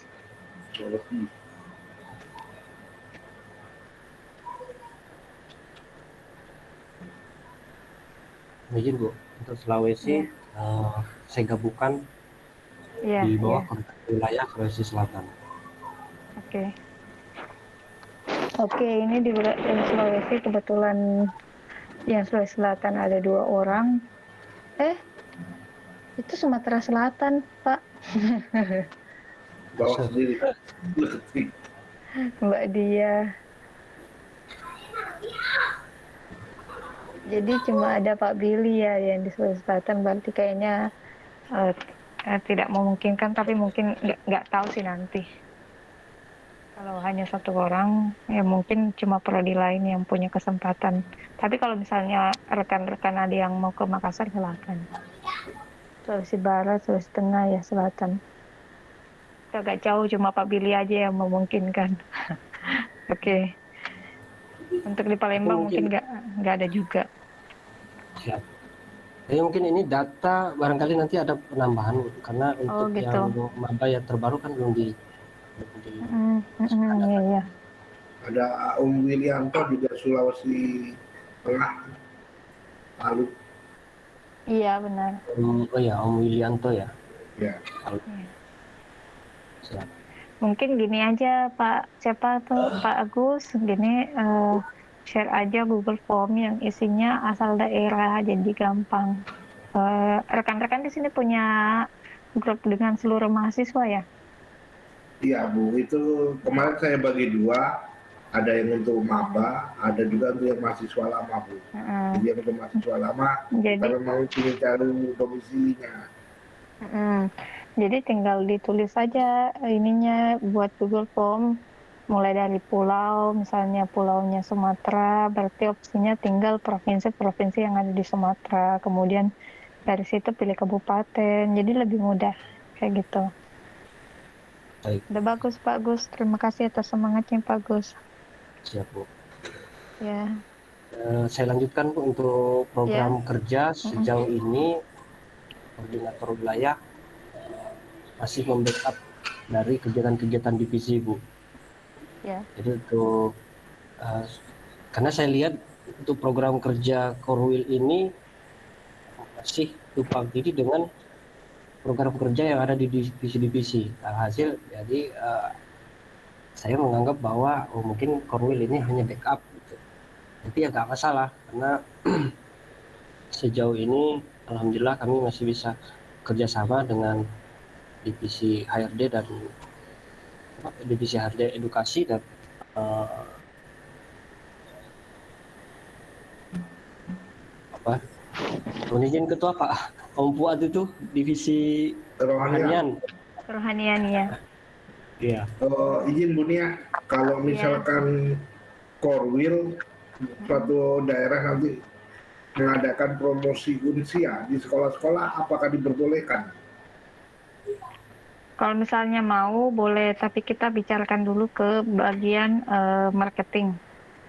Izin bu untuk Sulawesi eh, saya gabungkan Iya, di iya. bawah koordinat wilayah Sulawesi Selatan. Oke. Oke, ini di di Sulawesi kebetulan yang Sulawesi Selatan ada dua orang. Eh, itu Sumatera Selatan, Pak. Bawa sendiri. Letik. Mbak Dia. Jadi cuma ada Pak Billy ya yang di Sulawesi Selatan, berarti kayaknya eh, eh, tidak memungkinkan, tapi mungkin nggak tahu sih nanti. Kalau hanya satu orang, ya mungkin cuma prodi lain yang punya kesempatan. Tapi kalau misalnya rekan-rekan ada yang mau ke Makassar, silakan. Sulawesi Barat, Sulawesi Tengah, ya selatan. Agak jauh, cuma Pak Billy aja yang memungkinkan. Oke. Untuk di Palembang Mungkin- nggak nggak ada juga. Siap. Jadi mungkin ini data barangkali nanti ada penambahan karena untuk gitu. yang maba yang terbaru kan belum di Mm, mm, mm, iya, iya. Ada Om Wilianto juga Sulawesi Tengah. Lalu Iya, benar. Om- oh ya Om Wilianto ya. ya Siap. Mungkin gini aja Pak, siapa tuh Pak Agus, gini eh, share aja Google Form yang isinya asal daerah jadi gampang. Eh, Rekan-rekan di sini punya grup dengan seluruh mahasiswa ya? Iya Bu, itu kemarin saya bagi dua, ada yang untuk maba, ada juga untuk yang mahasiswa lama Bu. Jadi yang untuk mahasiswa lama, Jadi kalau mau ingin cari domisilinya, Mm, Jadi tinggal ditulis saja ininya buat Google Form. Mulai dari pulau, misalnya pulaunya Sumatera, berarti opsinya tinggal provinsi-provinsi yang ada di Sumatera. Kemudian dari situ pilih kabupaten, jadi lebih mudah kayak gitu. Baik. Udah bagus Pak Gus, terima kasih atas semangatnya Pak Gus. Siap Bu. Ya, Eh, saya lanjutkan Bu untuk program kerja sejauh ini koordinator wilayah masih membackup dari kegiatan-kegiatan divisi Bu. ya, Jadi untuk eh, karena saya lihat untuk program kerja Korwil ini masih tumpang tindih dengan program kerja yang ada di divisi-divisi. Alhasil jadi eh, saya menganggap bahwa oh, mungkin Korwil ini hanya backup. Gitu. Tapi ya nggak masalah karena sejauh ini alhamdulillah kami masih bisa kerjasama dengan divisi HRD dan divisi HRD edukasi dan eh, apa Mohon ketua Pak Om Fuad itu divisi rohanian. kerohanian ya. iya Oh, izin Bu Nia, kalau misalkan Korwil suatu daerah nanti mengadakan promosi unsia di sekolah-sekolah apakah diperbolehkan? Kalau misalnya mau boleh, tapi kita bicarakan dulu ke bagian uh, marketing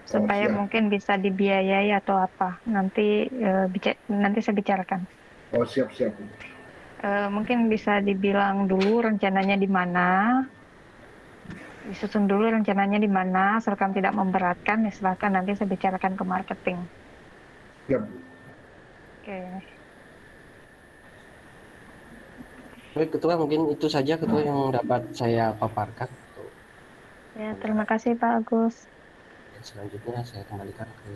supaya siap. mungkin bisa dibiayai atau apa. Nanti uh, nanti saya bicarakan. Oh siap siap. Uh, mungkin bisa dibilang dulu rencananya di mana, disusun dulu rencananya di mana, asalkan tidak memberatkan, ya silahkan nanti saya bicarakan ke marketing. Siap. Oke. Okay. Baik, Ketua, mungkin itu saja Ketua yang dapat saya paparkan. Ya, terima kasih Pak Agus. Dan selanjutnya saya kembalikan ke.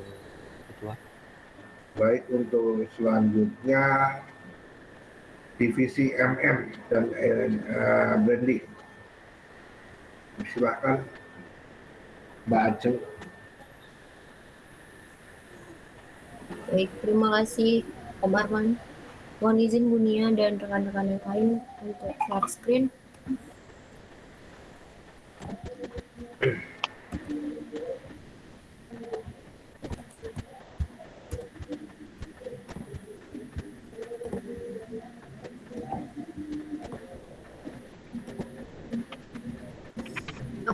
Baik, untuk selanjutnya divisi MM dan uh, branding. Silakan Mbak Aceng. Baik, terima kasih Om Arman. Mohon izin Bunia dan rekan-rekan yang lain untuk share screen.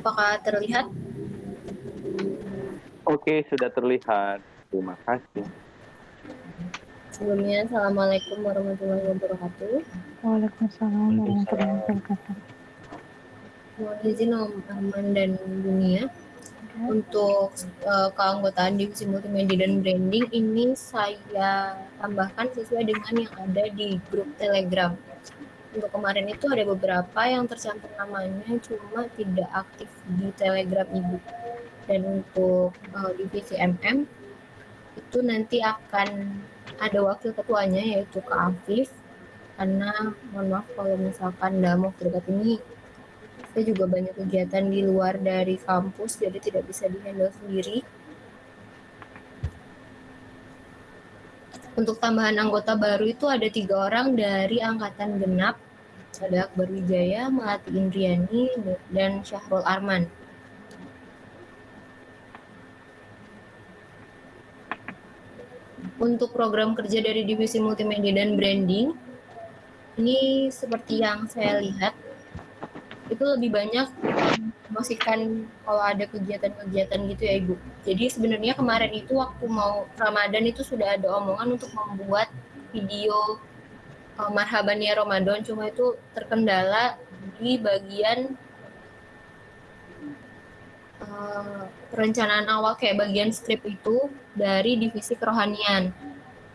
Apakah terlihat? Oke, sudah terlihat. Terima kasih. Sebelumnya, Assalamualaikum warahmatullahi wabarakatuh. Waalaikumsalam warahmatullahi wabarakatuh. Mohon izin Om Arman dan Dunia. Untuk uh, keanggotaan divisi multimedia dan branding ini saya tambahkan sesuai dengan yang ada di grup Telegram. Untuk kemarin itu ada beberapa yang tercantum namanya cuma tidak aktif di Telegram Ibu. Dan untuk uh, divisi MM itu nanti akan ada wakil ketuanya yaitu Kak Afif. Karena mohon maaf kalau misalkan dalam waktu dekat ini saya juga banyak kegiatan di luar dari kampus jadi tidak bisa dihandle sendiri. Untuk tambahan anggota baru itu ada tiga orang dari angkatan genap ada Akbar Wijaya, Melati Indriani, dan Syahrul Arman. untuk program kerja dari divisi multimedia dan branding ini seperti yang saya lihat itu lebih banyak memastikan kalau ada kegiatan-kegiatan gitu ya ibu. Jadi sebenarnya kemarin itu waktu mau Ramadan itu sudah ada omongan untuk membuat video uh, marhaban ya Ramadan cuma itu terkendala di bagian uh, perencanaan awal kayak bagian skrip itu dari divisi kerohanian.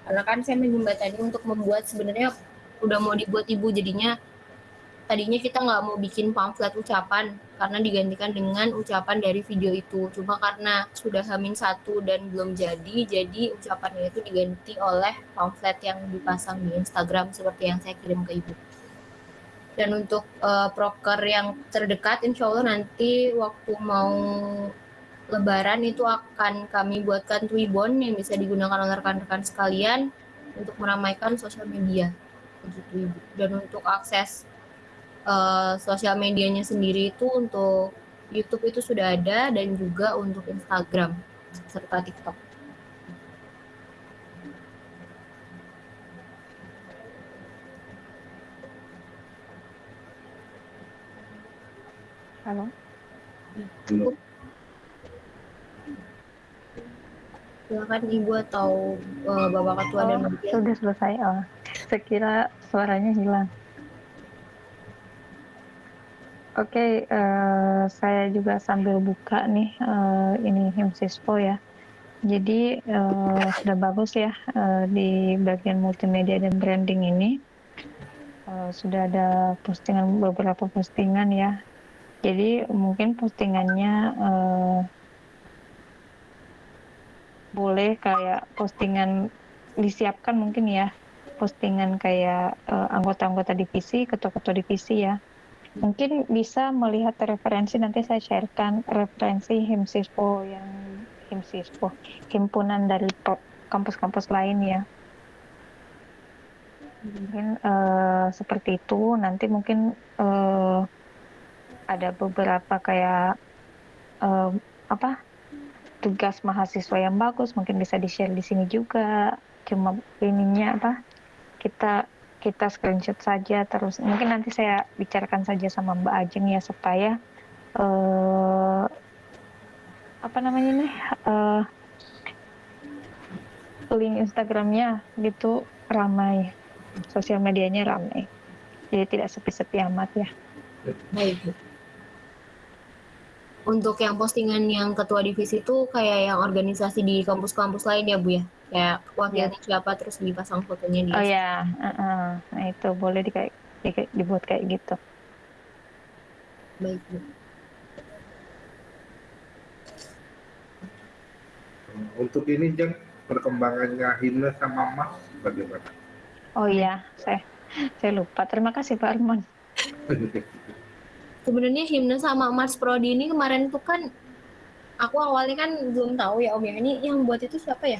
Karena kan saya menjembatani untuk membuat sebenarnya udah mau dibuat ibu jadinya tadinya kita nggak mau bikin pamflet ucapan karena digantikan dengan ucapan dari video itu. Cuma karena sudah hamin satu dan belum jadi, jadi ucapannya itu diganti oleh pamflet yang dipasang di Instagram seperti yang saya kirim ke ibu. Dan untuk uh, proker yang terdekat, insya Allah nanti waktu mau Lebaran itu akan kami buatkan Twibbon yang bisa digunakan oleh rekan-rekan sekalian untuk meramaikan sosial media. Dan untuk akses uh, sosial medianya sendiri itu untuk YouTube itu sudah ada dan juga untuk Instagram serta TikTok. Halo. Halo. silakan ibu atau uh, bapak ketua oh, dan bagian. sudah selesai oh saya kira suaranya hilang oke okay, uh, eh, saya juga sambil buka nih uh, ini himsispo ya. Jadi uh, sudah bagus ya uh, di bagian multimedia dan branding ini. Uh, sudah ada postingan beberapa postingan ya. Jadi mungkin postingannya uh, boleh kayak postingan disiapkan mungkin ya. Postingan kayak uh, anggota-anggota divisi, ketua-ketua divisi ya. Mungkin bisa melihat referensi nanti saya sharekan referensi HIMSISPO yang HIMSISPO, himpunan dari kampus-kampus lain ya. Mungkin uh, seperti itu. Nanti mungkin uh, ada beberapa kayak uh, apa tugas mahasiswa yang bagus mungkin bisa di share di sini juga cuma ininya apa kita kita screenshot saja terus mungkin nanti saya bicarakan saja sama Mbak Ajeng ya supaya eh, apa namanya nih eh, link Instagramnya gitu ramai sosial medianya ramai jadi tidak sepi-sepi amat ya Baik. Untuk yang postingan yang ketua divisi itu kayak yang organisasi di kampus-kampus lain ya, Bu ya? Kayak wakilnya siapa terus dipasang fotonya di oh ya uh-uh. nah itu boleh di kayak di- dibuat kayak gitu Baik. Untuk ini Jeng, perkembangannya himne sama Mas bagaimana? oh iya saya saya lupa terima kasih Pak Arman Sebenarnya himne sama Mars Prodi ini kemarin tuh kan aku awalnya kan belum tahu ya Om ya. Ini yang buat itu siapa ya?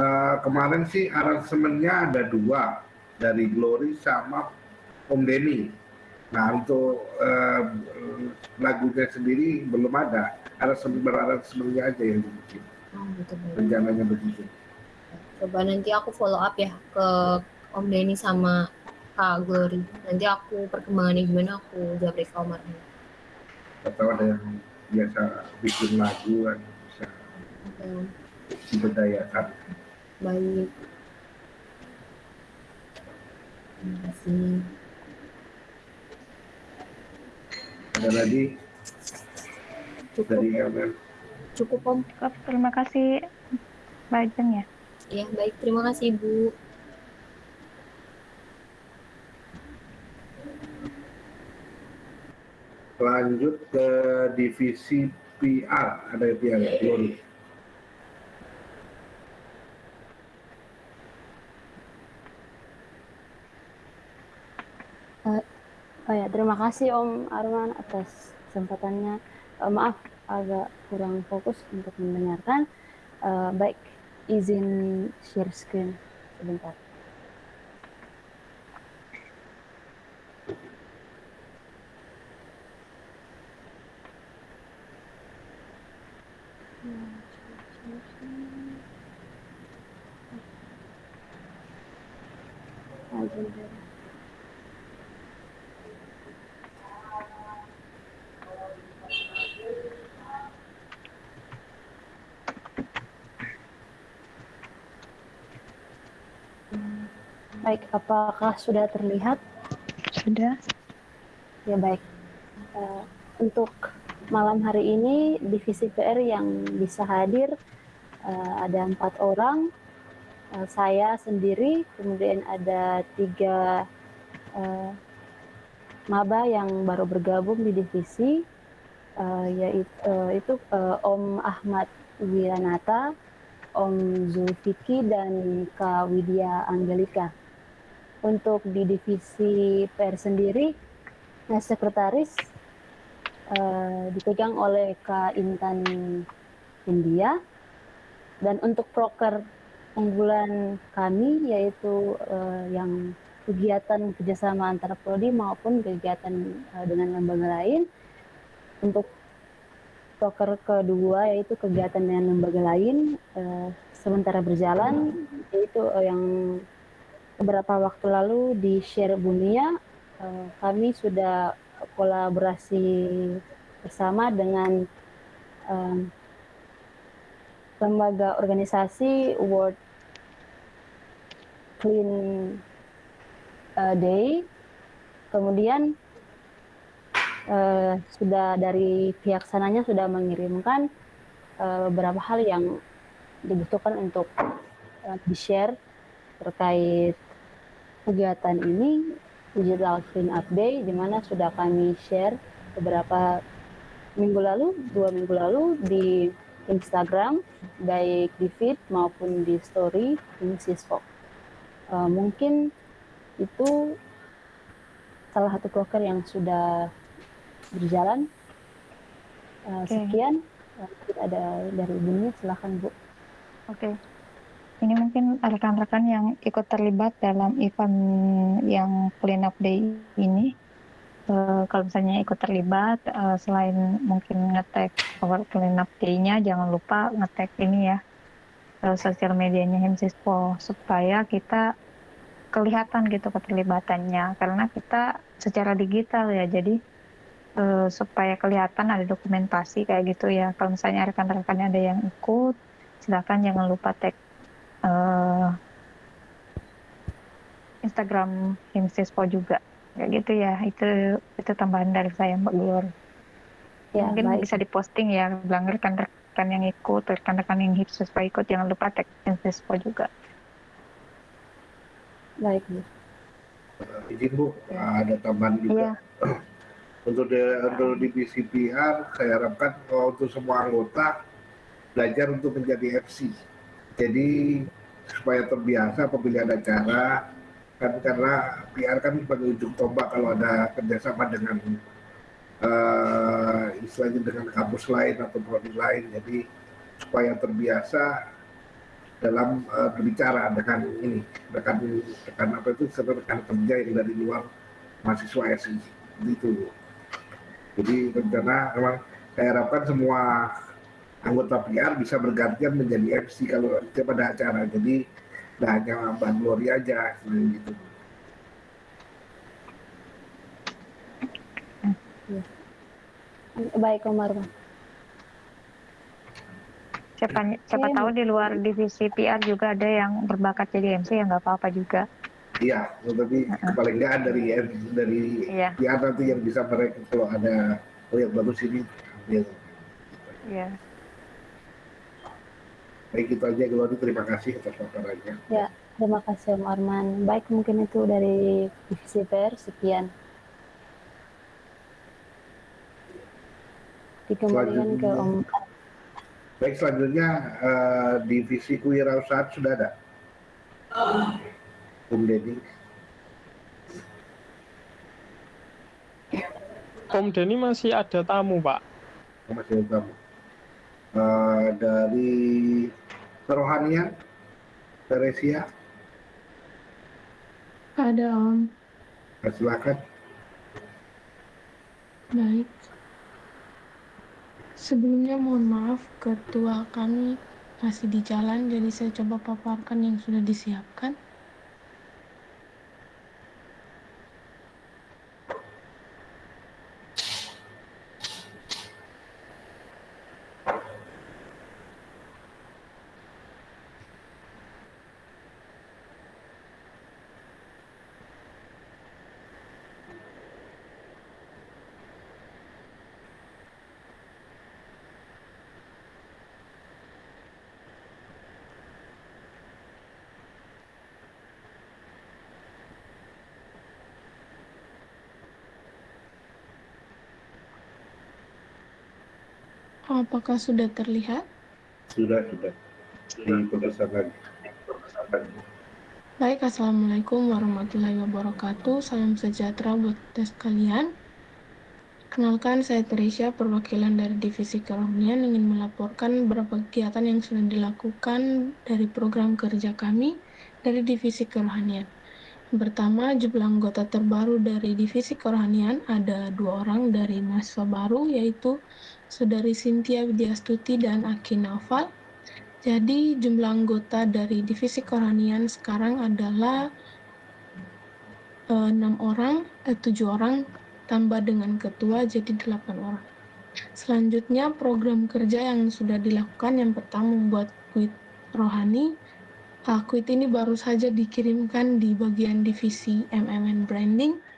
Eh, kemarin sih aransemennya ada dua dari Glory sama Om Denny. Nah untuk eh, lagunya sendiri belum ada. Aransemen beraransemennya aja yang dibikin. Oh, gitu, baik. Rencananya begitu. Coba nanti aku follow up ya ke Om Denny sama Kak Glory. Nanti aku perkembangannya gimana aku japri ke Om Arman. Atau ada yang biasa bikin lagu kan bisa diberdayakan. Baik. Terima kasih. Ada lagi Cukup, dari Elmer. cukup Om. Cukup, terima kasih Mbak Ajeng ya Ya, baik. Terima kasih, Bu. Lanjut ke divisi PR, ada PR Glory. Oh ya, terima kasih Om Arman atas kesempatannya. Eh, maaf, agak kurang fokus untuk mendengarkan. Eh, baik, izin share screen sebentar. Agenda. Baik, apakah sudah terlihat? sudah Ya baik. Eh, untuk malam hari ini divisi PR yang bisa hadir eh, ada empat orang. Eh, saya sendiri, kemudian ada tiga eh, maba yang baru bergabung di divisi, eh, yaitu eh, itu eh, Om Ahmad Wiranata, Om Zulfikri dan Kak Widya Angelika. Untuk di divisi PR sendiri, nah, sekretaris eh, dipegang oleh Kak Intan India. Dan untuk proker unggulan kami yaitu eh, yang kegiatan kerjasama antara prodi maupun kegiatan eh, dengan lembaga lain. Untuk proker kedua yaitu kegiatan dengan lembaga lain eh, sementara berjalan yaitu eh, yang beberapa waktu lalu di share Bunia eh, kami sudah kolaborasi bersama dengan em, lembaga organisasi World Clean eh, Day. Kemudian eh, sudah dari pihak sananya sudah mengirimkan eh, beberapa hal yang dibutuhkan untuk eh, di-share terkait kegiatan ini Digital Clean Up Day di mana sudah kami share beberapa minggu lalu, dua minggu lalu di Instagram, baik di feed maupun di story di Sisfok. Eh, mungkin itu salah satu broker yang sudah berjalan. Eh, Oke. Sekian, Eh, ada dari ibunya, silahkan Bu. Oke. Ini mungkin rekan-rekan yang ikut terlibat dalam event yang Clean Up Day ini. Eh, kalau misalnya ikut terlibat, eh, selain mungkin ngetek World Clean Up Day-nya, jangan lupa ngetek ini ya, uh, sosial medianya Himsispo supaya kita kelihatan gitu keterlibatannya karena kita secara digital ya jadi uh, supaya kelihatan ada dokumentasi kayak gitu ya kalau misalnya rekan-rekannya ada yang ikut silakan jangan lupa tag uh, Instagram Himsispo juga kayak gitu ya itu itu tambahan dari saya Mbak Glor Ya, mungkin baik. bisa diposting ya bilang rekan-rekan yang ikut rekan-rekan yang Himsispo ikut jangan lupa tag Himsispo juga Baik, Bu. Izin Bu, ada tambahan juga. Iya. untuk di, untuk divisi PR, saya harapkan kalau untuk semua anggota belajar untuk menjadi FC. Jadi supaya terbiasa pemilihan acara kan karena PR kan sebagai ujung tombak kalau ada kerjasama dengan eh, istilahnya dengan kampus lain atau prodi lain. Jadi supaya terbiasa dalam eh, berbicara dengan ini rekan rekan apa itu rekan kerja yang dari luar mahasiswa SI gitu. Jadi rencana memang saya harapkan semua anggota PR bisa bergantian menjadi MC kalau setiap ada acara. Jadi tidak hanya Mbak Gloria aja gitu. Baik, Om Arman. siapa siapa Oke. tahu di luar divisi PR juga ada yang berbakat jadi MC ya nggak apa-apa juga Iya, tapi paling nggak dari dari Iya. PR nanti yang bisa mereka kalau ada oh yang bagus ini ambil. ya Baik itu aja Gloria, terima kasih atas paparannya. Ya, terima kasih Om Arman. Baik, mungkin itu dari divisi PR. Sekian. Dikembalikan ke Om Baik selanjutnya eh, divisi kewirausahaan sudah ada. Om Deddy. Om Denny masih ada tamu, Pak. masih ada tamu. Eh, dari kerohanian, Teresia, Ada Om. silakan. Baik. Sebelumnya mohon maaf ketua kami masih di jalan jadi saya coba paparkan yang sudah disiapkan. Apakah sudah terlihat? Sudah, sudah. Lagi. Baik, Assalamualaikum warahmatullahi wabarakatuh. Salam sejahtera buat kita sekalian. Kenalkan, saya Teresia, perwakilan dari Divisi Kerohanian ingin melaporkan beberapa kegiatan yang sudah dilakukan dari program kerja kami dari Divisi Kerohanian. Pertama, jumlah anggota terbaru dari Divisi Kerohanian ada dua orang dari mahasiswa baru, yaitu Saudari Cynthia Widyastuti dan Aki Naufal. Jadi jumlah anggota dari divisi kerohanian sekarang adalah eh, enam orang, eh, tujuh orang tambah dengan ketua jadi delapan orang. Selanjutnya program kerja yang sudah dilakukan yang pertama membuat kuit rohani. Ah, kuit ini baru saja dikirimkan di bagian divisi MMN Branding.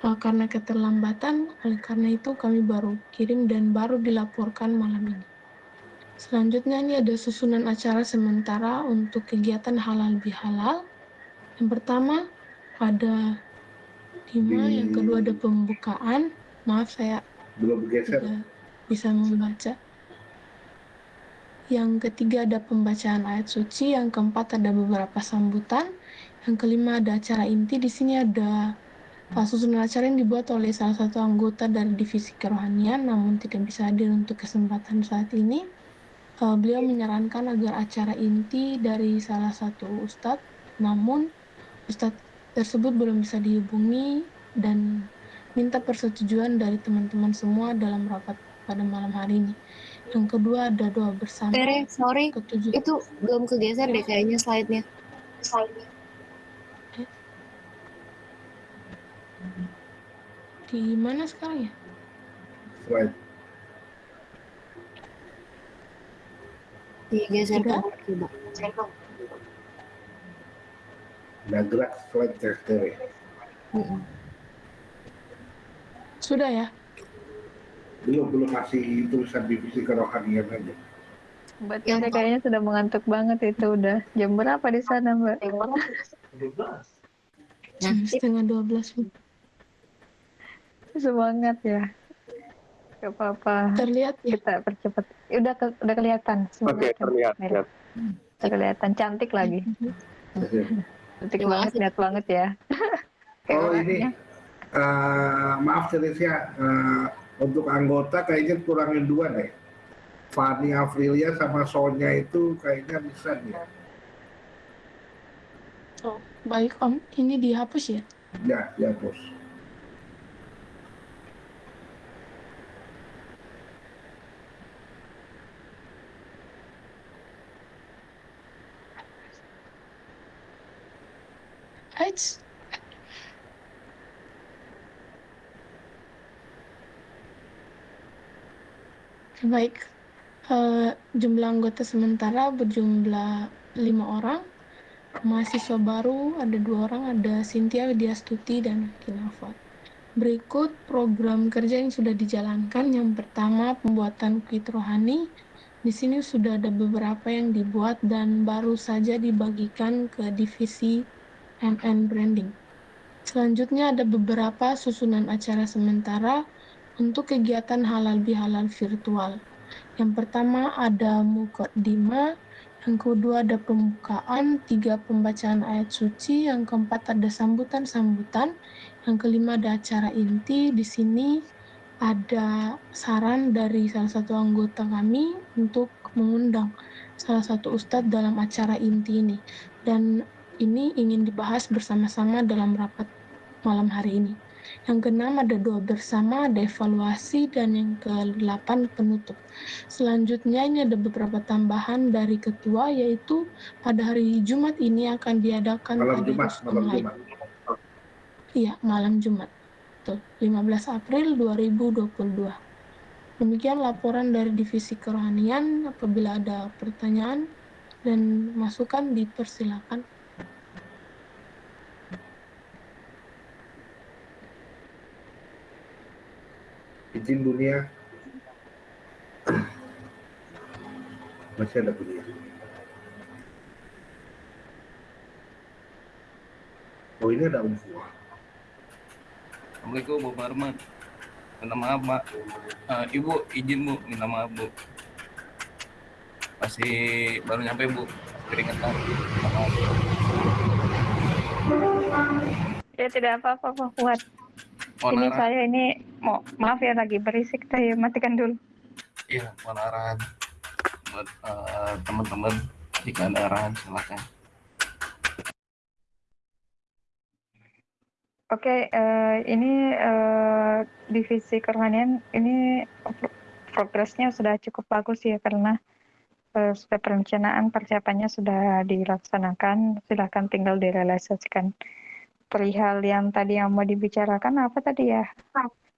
Ah, karena keterlambatan, oleh karena itu kami baru kirim dan baru dilaporkan malam ini. Selanjutnya ini ada susunan acara sementara untuk kegiatan halal bihalal. Yang pertama ada lima, Di- yang kedua ada pembukaan. Maaf saya Belum bergeser. bisa membaca. Yang ketiga ada pembacaan ayat suci, yang keempat ada beberapa sambutan, yang kelima ada acara inti. Di sini ada susunan acara yang dibuat oleh salah satu anggota dari divisi kerohanian, namun tidak bisa hadir untuk kesempatan saat ini. Uh, beliau menyarankan agar acara inti dari salah satu ustadz, namun ustadz tersebut belum bisa dihubungi dan minta persetujuan dari teman-teman semua dalam rapat pada malam hari ini. yang kedua ada doa bersama, Tere, sorry, ketujuh. itu belum kegeser deh kayaknya slide-nya. Di mana sekarang ya? Slide. Digeser ke coba. Nah, gerak slide. Mm-mm. Sudah ya? Belum, belum masih tulisan divisi kerohanian aja. Mbak Tere kayaknya sudah mengantuk banget itu udah jam berapa di sana Mbak? Jam setengah dua belas. Semangat ya. Gak apa-apa. Terlihat ya? Kita percepat. Udah ke- udah kelihatan. Oke, terlihat. Merah. Udah kelihatan cantik lagi. Cantik Terima banget, lihat banget ya. Oh ini, eh, maaf Teresia, eh, untuk anggota kayaknya kurangin dua deh. Fani Afrilia sama Sonya itu kayaknya bisa nih. Oh, baik Om. Ini dihapus ya? Ya, ya Eits. Baik, Eh, jumlah anggota sementara berjumlah lima orang. Mahasiswa baru ada dua orang, ada Cynthia Widyastuti dan Kinafat. Berikut program kerja yang sudah dijalankan. Yang pertama, pembuatan kit rohani. Di sini sudah ada beberapa yang dibuat dan baru saja dibagikan ke divisi MN Branding. Selanjutnya ada beberapa susunan acara sementara untuk kegiatan halal bihalal virtual. Yang pertama ada mukaddimah, yang kedua ada pembukaan, tiga pembacaan ayat suci, yang keempat ada sambutan-sambutan, yang kelima ada acara inti. Di sini ada saran dari salah satu anggota kami untuk mengundang salah satu ustadz dalam acara inti ini. Dan ini ingin dibahas bersama-sama dalam rapat malam hari ini. Yang keenam ada doa bersama, ada evaluasi, dan yang ke-8 penutup. Selanjutnya ini ada beberapa tambahan dari ketua, yaitu pada hari Jumat ini akan diadakan Malam Jumat, malam online. Jumat. Iya, malam Jumat. Betul, 15 April 2022. Demikian laporan dari Divisi Kerohanian. Apabila ada pertanyaan dan masukan dipersilakan. Izin dunia. Masih ada dunia. Oh ini ada umfuah. Assalamualaikum Bu Farman. Minta maaf Pak. Eh, Ibu izin Bu, minta maaf Bu. Masih baru nyampe Bu, keringetan. Minta maaf. Ya tidak apa-apa Pak Fuad. Mohon Ini arahan, saya ini mau maaf ya lagi berisik saya matikan dulu. iya, mohon arahan buat eh, teman-teman jika ada arahan silakan. Oke, eh, ini eh, divisi kerohanian ini pro- progresnya sudah cukup bagus ya karena eh, sudah perencanaan persiapannya sudah dilaksanakan. Silakan tinggal direalisasikan. Perihal yang tadi yang mau dibicarakan apa tadi ya?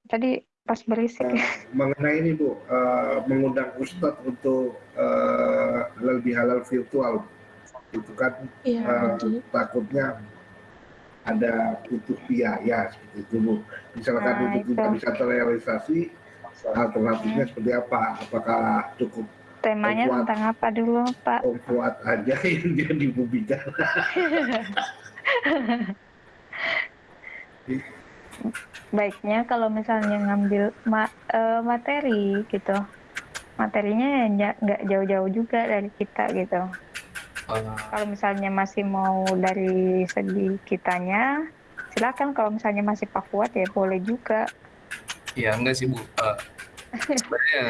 Tadi pas berisik. Mengenai ini Bu, eh, mengundang Ustadz untuk eh, halal bihalal virtual. Itu kan eh, betul. takutnya ada butuh biaya seperti itu Bu. Misalkan Nah, itu itu. tidak bisa terrealisasi, alternatifnya seperti apa? Apakah cukup Temanya Fuad. tentang apa dulu, Pak? Om Fuad aja yang jadi pembicara? Baiknya kalau misalnya ngambil ma- eh, materi gitu, materinya ya nggak jauh-jauh juga dari kita gitu. Eh, Kalau misalnya masih mau dari segi kitanya, silakan. Kalau misalnya masih Pak Fuad ya boleh juga. Iya enggak sih Bu. Eh, sebenarnya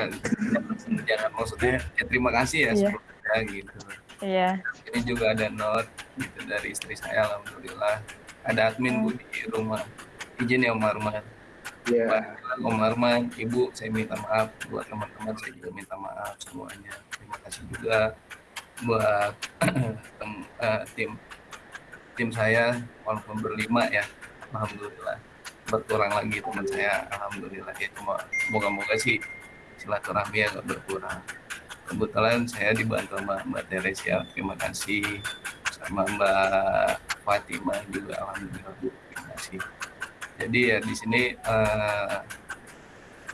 jangan maksudnya ya terima kasih ya Iya. sebelumnya gitu. Iya. Ini juga ada note gitu dari istri saya alhamdulillah. Ada admin Bu di rumah. Izin ya Om Arman. Iya. Pak Om Arman, Ibu, saya minta maaf buat teman-teman, saya juga minta maaf semuanya. Terima kasih juga buat tem- eh, tim tim saya walaupun berlima ya, alhamdulillah berkurang lagi teman saya, alhamdulillah ya cuma moga-moga sih silaturahmi agak berkurang. Kebetulan saya dibantu sama Mbak Teresia, terima kasih sama Mbak Fatimah juga alhamdulillah kasih. Jadi ya di sini eh,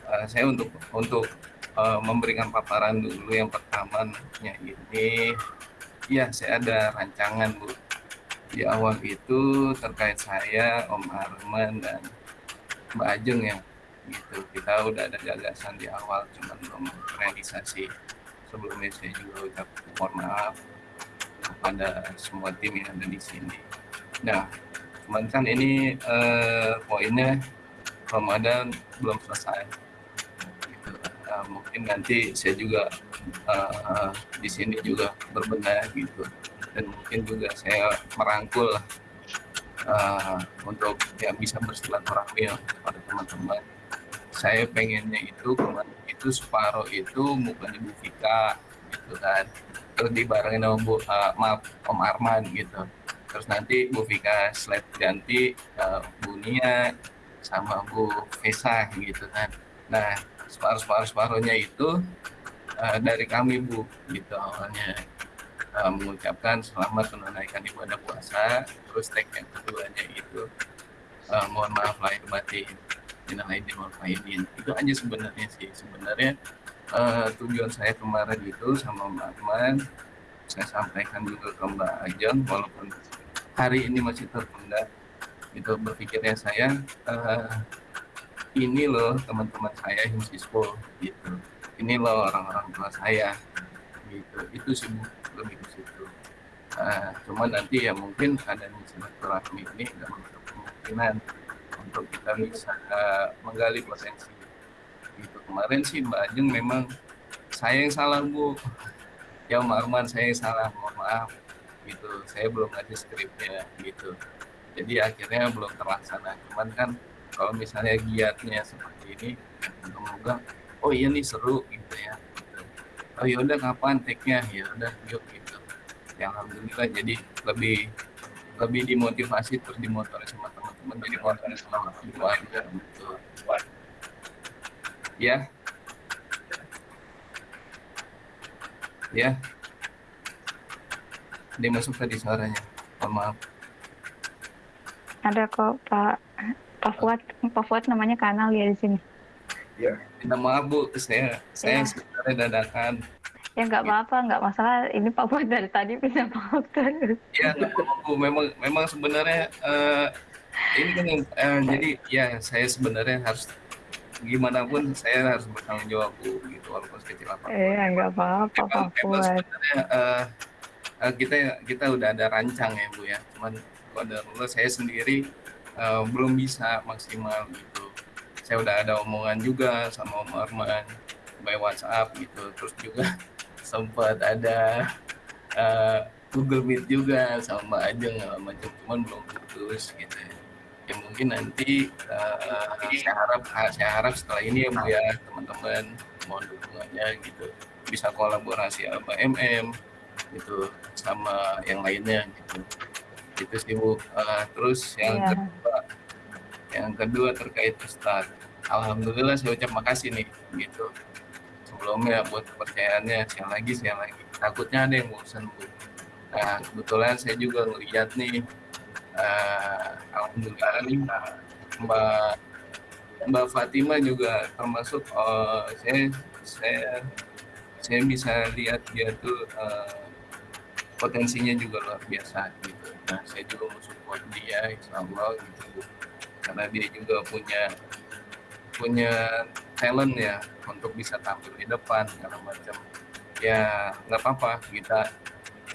eh, saya untuk untuk eh, memberikan paparan dulu. Yang pertamanya ini ya saya ada rancangan Bu. Di awal itu terkait saya Om Arman dan Mbak Ajeng ya gitu. Kita udah ada gagasan di awal cuma belum realisasi. Sebelumnya saya juga ucap mohon maaf kepada semua tim yang ada di sini. Nah cuman kan ini eh, poinnya Ramadan belum selesai. Eh, mungkin nanti saya juga eh, di sini juga berbenah gitu. Dan mungkin juga saya merangkul eh, untuk ya bisa bersilaturahmi ya pada teman-teman. Saya pengennya itu itu separuh itu bukan di Bu Vika gitu kan terus dibarengin sama Bu eh, maaf Om Arman gitu. Terus nanti Bu Vika slide ganti eh, Bu Nia sama Bu Vesa gitu kan. Nah separuh separuh separuhnya itu eh, dari kami Bu gitu awalnya. Eh, mengucapkan selamat menunaikan ibadah puasa terus tag yang keduanya itu eh, mohon maaf lahir batin minal faizin. itu aja sebenarnya sih. Sebenarnya eh, tujuan saya kemarin itu sama Mbak Arman saya sampaikan juga ke Mbak Ajeng walaupun hari ini masih tertunda itu berpikirnya saya eh, ini loh teman-teman saya yang siswa gitu. Ini loh orang-orang tua saya gitu. Itu sih lebih ke situ. Eh, cuman nanti ya mungkin adanya silaturahmi ini nggak menutup kemungkinan untuk kita bisa eh, menggali potensi kemarin sih Mbak Ajeng memang saya yang salah Bu. Ya Om Arman saya yang salah mohon maaf. Gitu. Saya belum ngasih skripnya gitu. Jadi akhirnya belum terlaksana. Cuman kan kalau misalnya giatnya seperti ini semoga oh iya nih seru gitu ya. Oh yaudah kapan take-nya? Ya udah yuk gitu. Ya alhamdulillah jadi lebih lebih dimotivasi terus dimotori sama teman-teman jadi motor sama keluarga gitu ya ya dia masuk tadi suaranya mohon maaf Ada kok Pak Pak Fuad, Pak Fuad namanya kanal ya di sini. Ya. minta maaf bu saya saya Ya. sebenarnya dadakan Ya nggak apa-apa, nggak masalah. Ini Pak Fuad dari tadi minta maaf terus. ya nggak apa-apa, Bu. memang memang sebenarnya eh, ini kan yang eh, jadi ya saya sebenarnya harus gimana pun saya harus bertanggung jawab gitu walaupun sekecil apa pun Eh, nggak apa-apa Pak Fuad. sebenarnya eh, eh, kita kita udah ada rancang ya bu ya. Cuman pada saya sendiri eh, belum bisa maksimal gitu. Saya udah ada omongan juga sama Om Arman by WhatsApp gitu. Terus juga sempat ada eh, Google Meet juga sama Ajeng segala macam cuman belum putus gitu ya mungkin nanti eh, saya harap saya harap setelah ini ya Bu ya teman-teman mohon dukungannya gitu. Bisa kolaborasi sama MM gitu sama yang lainnya gitu. Itu sih Bu. Eh, terus yang Iya. kedua yang kedua terkait Ustadz Alhamdulillah saya ucap makasih nih gitu. Sebelumnya buat kepercayaannya siang lagi siang lagi. Takutnya ada yang bosan Bu. Nah kebetulan saya juga ngeliat nih eh, Alhamdulillah Mbak Mbak Fatima juga termasuk eh, saya saya saya bisa lihat dia tuh eh, potensinya juga luar biasa gitu. Nah saya juga mau support dia insya Allah gitu karena dia juga punya punya talent ya untuk bisa tampil di depan segala macam ya nggak apa-apa kita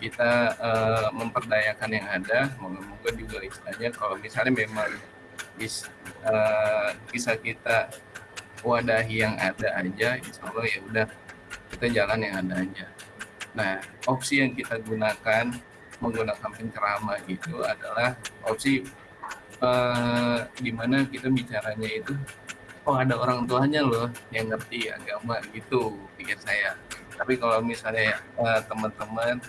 kita eh, memperdayakan yang ada. Moga-moga juga istilahnya kalau misalnya memang bis, eh, bisa kita wadahi yang ada aja insya Allah ya udah kita jalan yang ada aja. Nah opsi yang kita gunakan menggunakan penceramah itu adalah opsi eh, di mana kita bicaranya itu oh ada orang tuanya loh yang ngerti agama gitu pikir saya. Tapi kalau misalnya eh, teman-teman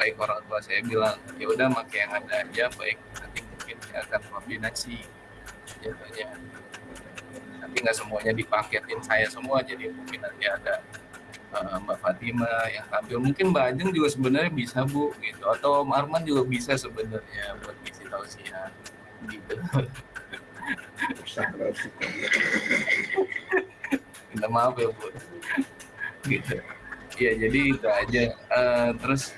baik orang tua saya bilang ya udah pakai yang ada aja baik nanti mungkin saya akan koordinasi jatuhnya nanti nggak semuanya dipaketin saya semua jadi mungkin nanti ada eh, Mbak Fatima yang tampil. Mungkin Mbak Ajeng juga sebenarnya bisa Bu gitu. Atau Om Arman juga bisa sebenarnya buat isi tausiah gitu. Minta maaf ya Bu. Gitu. Ya jadi itu aja. Eh, terus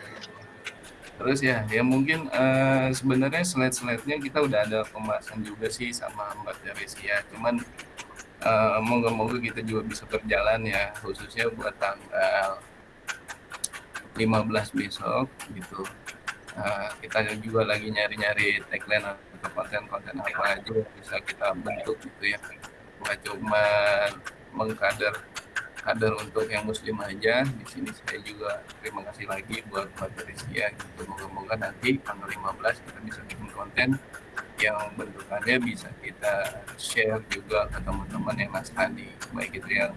terus ya ya mungkin eh, sebenarnya slide-slide-nya kita udah ada pembahasan juga sih sama Mbak Teresia. Cuman eh, moga-moga kita juga bisa berjalan ya khususnya buat tanggal 15 besok gitu. Eh, kita juga lagi nyari-nyari tagline atau konten-konten apa aja bisa kita bentuk gitu ya. Bukan cuma mengkader kader untuk yang muslim aja. Di sini saya juga terima kasih lagi buat Teresia gitu. Moga-moga nanti tanggal 15 kita bisa bikin konten yang bentukannya bisa kita share juga ke teman-teman yang nasrani baik itu yang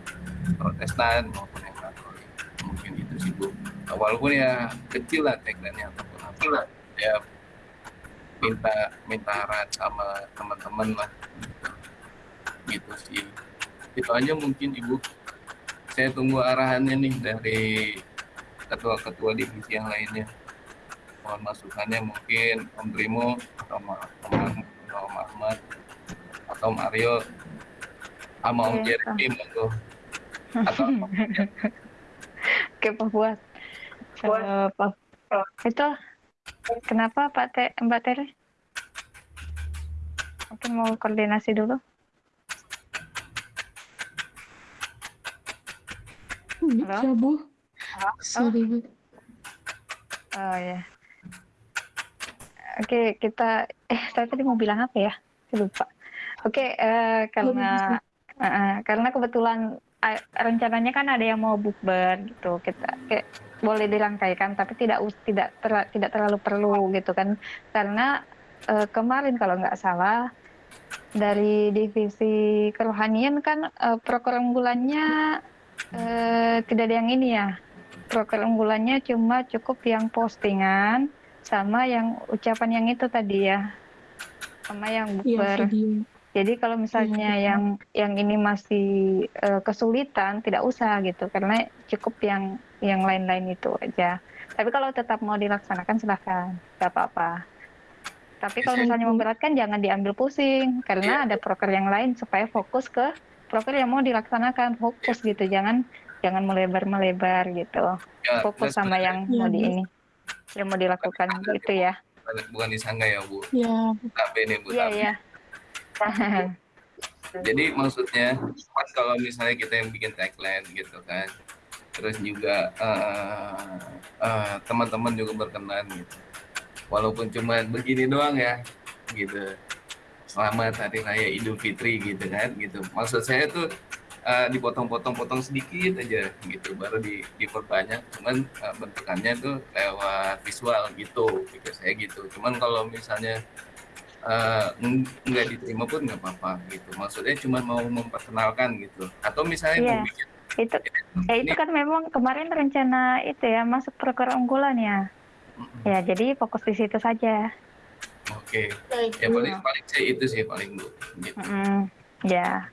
protestan maupun yang katolik. Mungkin itu sih bu. Walaupun ya kecil lah tagline-nya ataupun apa lah. Ya minta minta arahan sama teman-teman lah. Gitu sih. Itu aja mungkin ibu saya tunggu arahannya nih dari ketua-ketua divisi yang lainnya mohon masukannya mungkin Om Primo atau Om Ahmad atau Om Aryo sama Om Oke, Jeremy monggo atau Oke, Pak Fuad. Eh, Pak, itu kenapa Pak Te, Mbak Tere? Mungkin mau koordinasi dulu. Bisa, Bu. Sorry, Bu. Oh ya. Oke, kita eh saya tadi mau bilang apa ya? Saya lupa. Oke, eh, karena eh, eh, karena kebetulan eh, rencananya kan ada yang mau bukber gitu. Kita kayak boleh dirangkaikan tapi tidak tidak terla- tidak terlalu perlu gitu kan. Karena eh, kemarin kalau nggak salah dari divisi kerohanian kan eh, proker unggulannya eh, tidak ada yang ini ya. Proker unggulannya cuma cukup yang postingan sama yang ucapan yang itu tadi ya. Sama yang Iya, bukber. video. Jadi kalau misalnya Iya, yang yang ini masih eh, kesulitan tidak usah gitu karena cukup yang yang lain-lain itu aja. Tapi kalau tetap mau dilaksanakan silahkan, nggak apa-apa. Tapi kalau misalnya memberatkan jangan diambil pusing karena ada proker yang lain supaya fokus ke proker yang mau dilaksanakan fokus gitu. Jangan jangan melebar-melebar gitu. Ya, Fokus sama yang mau di ini yang mau dilakukan gitu ya. bukan disangka ya bu Ya, tapi ini bu Iya tapi iya. Jadi maksudnya pas kalau misalnya kita yang bikin tagline gitu kan, terus juga eh, eh, teman-teman juga berkenan gitu. Walaupun cuma begini doang ya, gitu. Selamat Hari Raya Idul Fitri gitu kan, gitu. Maksud saya tuh eh, dipotong-potong-potong sedikit aja gitu, baru di, diperbanyak. Cuman eh, bentukannya tuh lewat visual gitu, pikir saya gitu. Cuman kalau misalnya eng- nggak diterima pun nggak apa-apa gitu. Maksudnya cuma mau memperkenalkan gitu. Atau misalnya Iya. mau bikin itu ya itu kan memang kemarin rencana itu ya masuk proker unggulan ya ya jadi fokus di situ saja oke. Baik, Ya paling paling sih itu sih paling bu. Gitu. Mm, ya.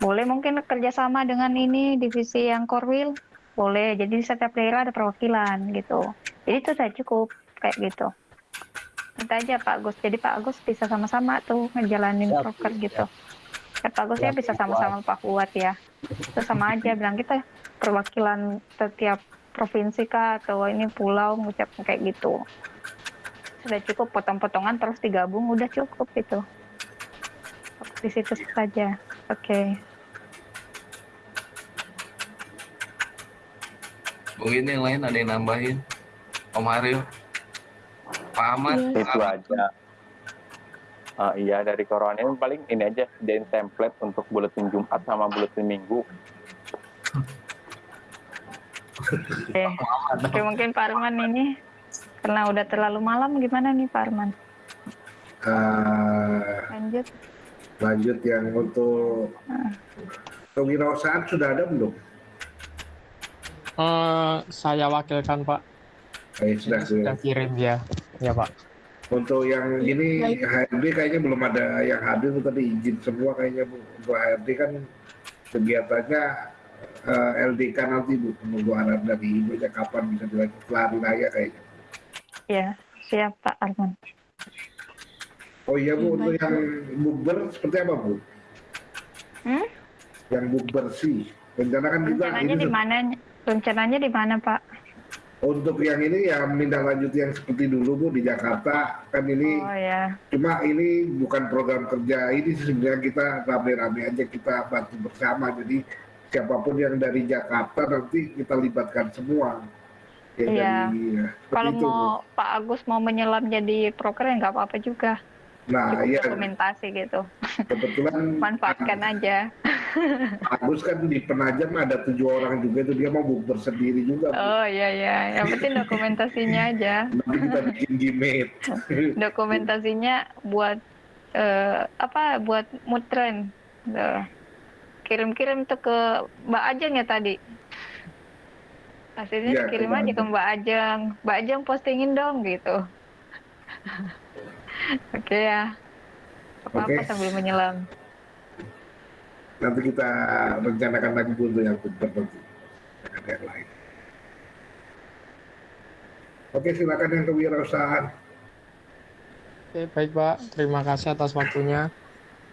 Boleh mungkin kerjasama dengan ini divisi yang korwil boleh. Jadi di setiap daerah ada perwakilan gitu. Jadi itu saya cukup kayak gitu. Minta aja Pak Agus jadi Pak Agus bisa sama-sama tuh ngejalanin Siap, proker siap. gitu. Ya Pak Agus ya bisa sama-sama Pak Fuad ya. Itu sama aja. Bilang kita perwakilan setiap provinsi kah atau ini pulau ngucap kayak gitu sudah cukup potong-potongan terus digabung udah cukup itu di situ saja. Oke. Mungkin yang lain ada yang nambahin. Om Aryo, Pak Ahmad, itu aja. Eh, iya dari corona. Ini paling ini aja sediain template untuk buletin Jumat sama buletin Minggu. Oke, Oke, mungkin Pak Arman ini karena udah terlalu malam gimana nih Pak Arman? Eh, Lanjut. Lanjut yang untuk kewirausahaan sudah ada belum? Eh, saya wakilkan Pak. Saya sudah, Sudah kirim ya, ya Pak. Untuk yang ini HRD kayaknya belum ada yang hadir tadi izin semua kayaknya Bu. Untuk HRD kan kegiatannya eh, LDK nanti Bu. Menunggu arahan dari Ibu ya kapan bisa dilanjut lari raya kayaknya. Ya, siap Pak Arman. Oh iya Bu, Iya, untuk yang bukber seperti apa Bu? Hmm? Yang bukber sih. Rencana kan juga Rencananya di mana? Rencananya di mana Pak? untuk yang ini ya menindaklanjuti yang seperti dulu Bu di Jakarta kan ini Oh ya, Cuma ini bukan program kerja ini sebenarnya kita rame-rame aja kita bantu bersama. Jadi siapa pun yang dari Jakarta nanti kita libatkan semua. Ya, Iya. dari, ya, seperti kalau itu, mau Pak Agus mau menyelam jadi proker ya nggak apa-apa juga. Nah, Cukup ya dokumentasi gitu. kebetulan Manfaatkan aja. Agus kan di Penajam ada tujuh orang juga itu dia mau bukber sendiri juga. Oh iya iya, yang penting dokumentasinya aja. Nanti kita bikin gimmick. Dokumentasinya buat eh, apa? Buat mutren. Tuh. Kirim-kirim tuh ke Mbak Ajeng ya tadi. Hasilnya ke dikirim aja ke Ajeng. Mbak Ajeng. Mbak Ajeng postingin dong gitu. Oke ya. Apa-apa Oke. sambil menyelam. nanti kita rencanakan lagi untuk yang nanti. Ada yang lain. Oke, silakan yang kewirausahaan. Oke, baik Pak. Terima kasih atas waktunya.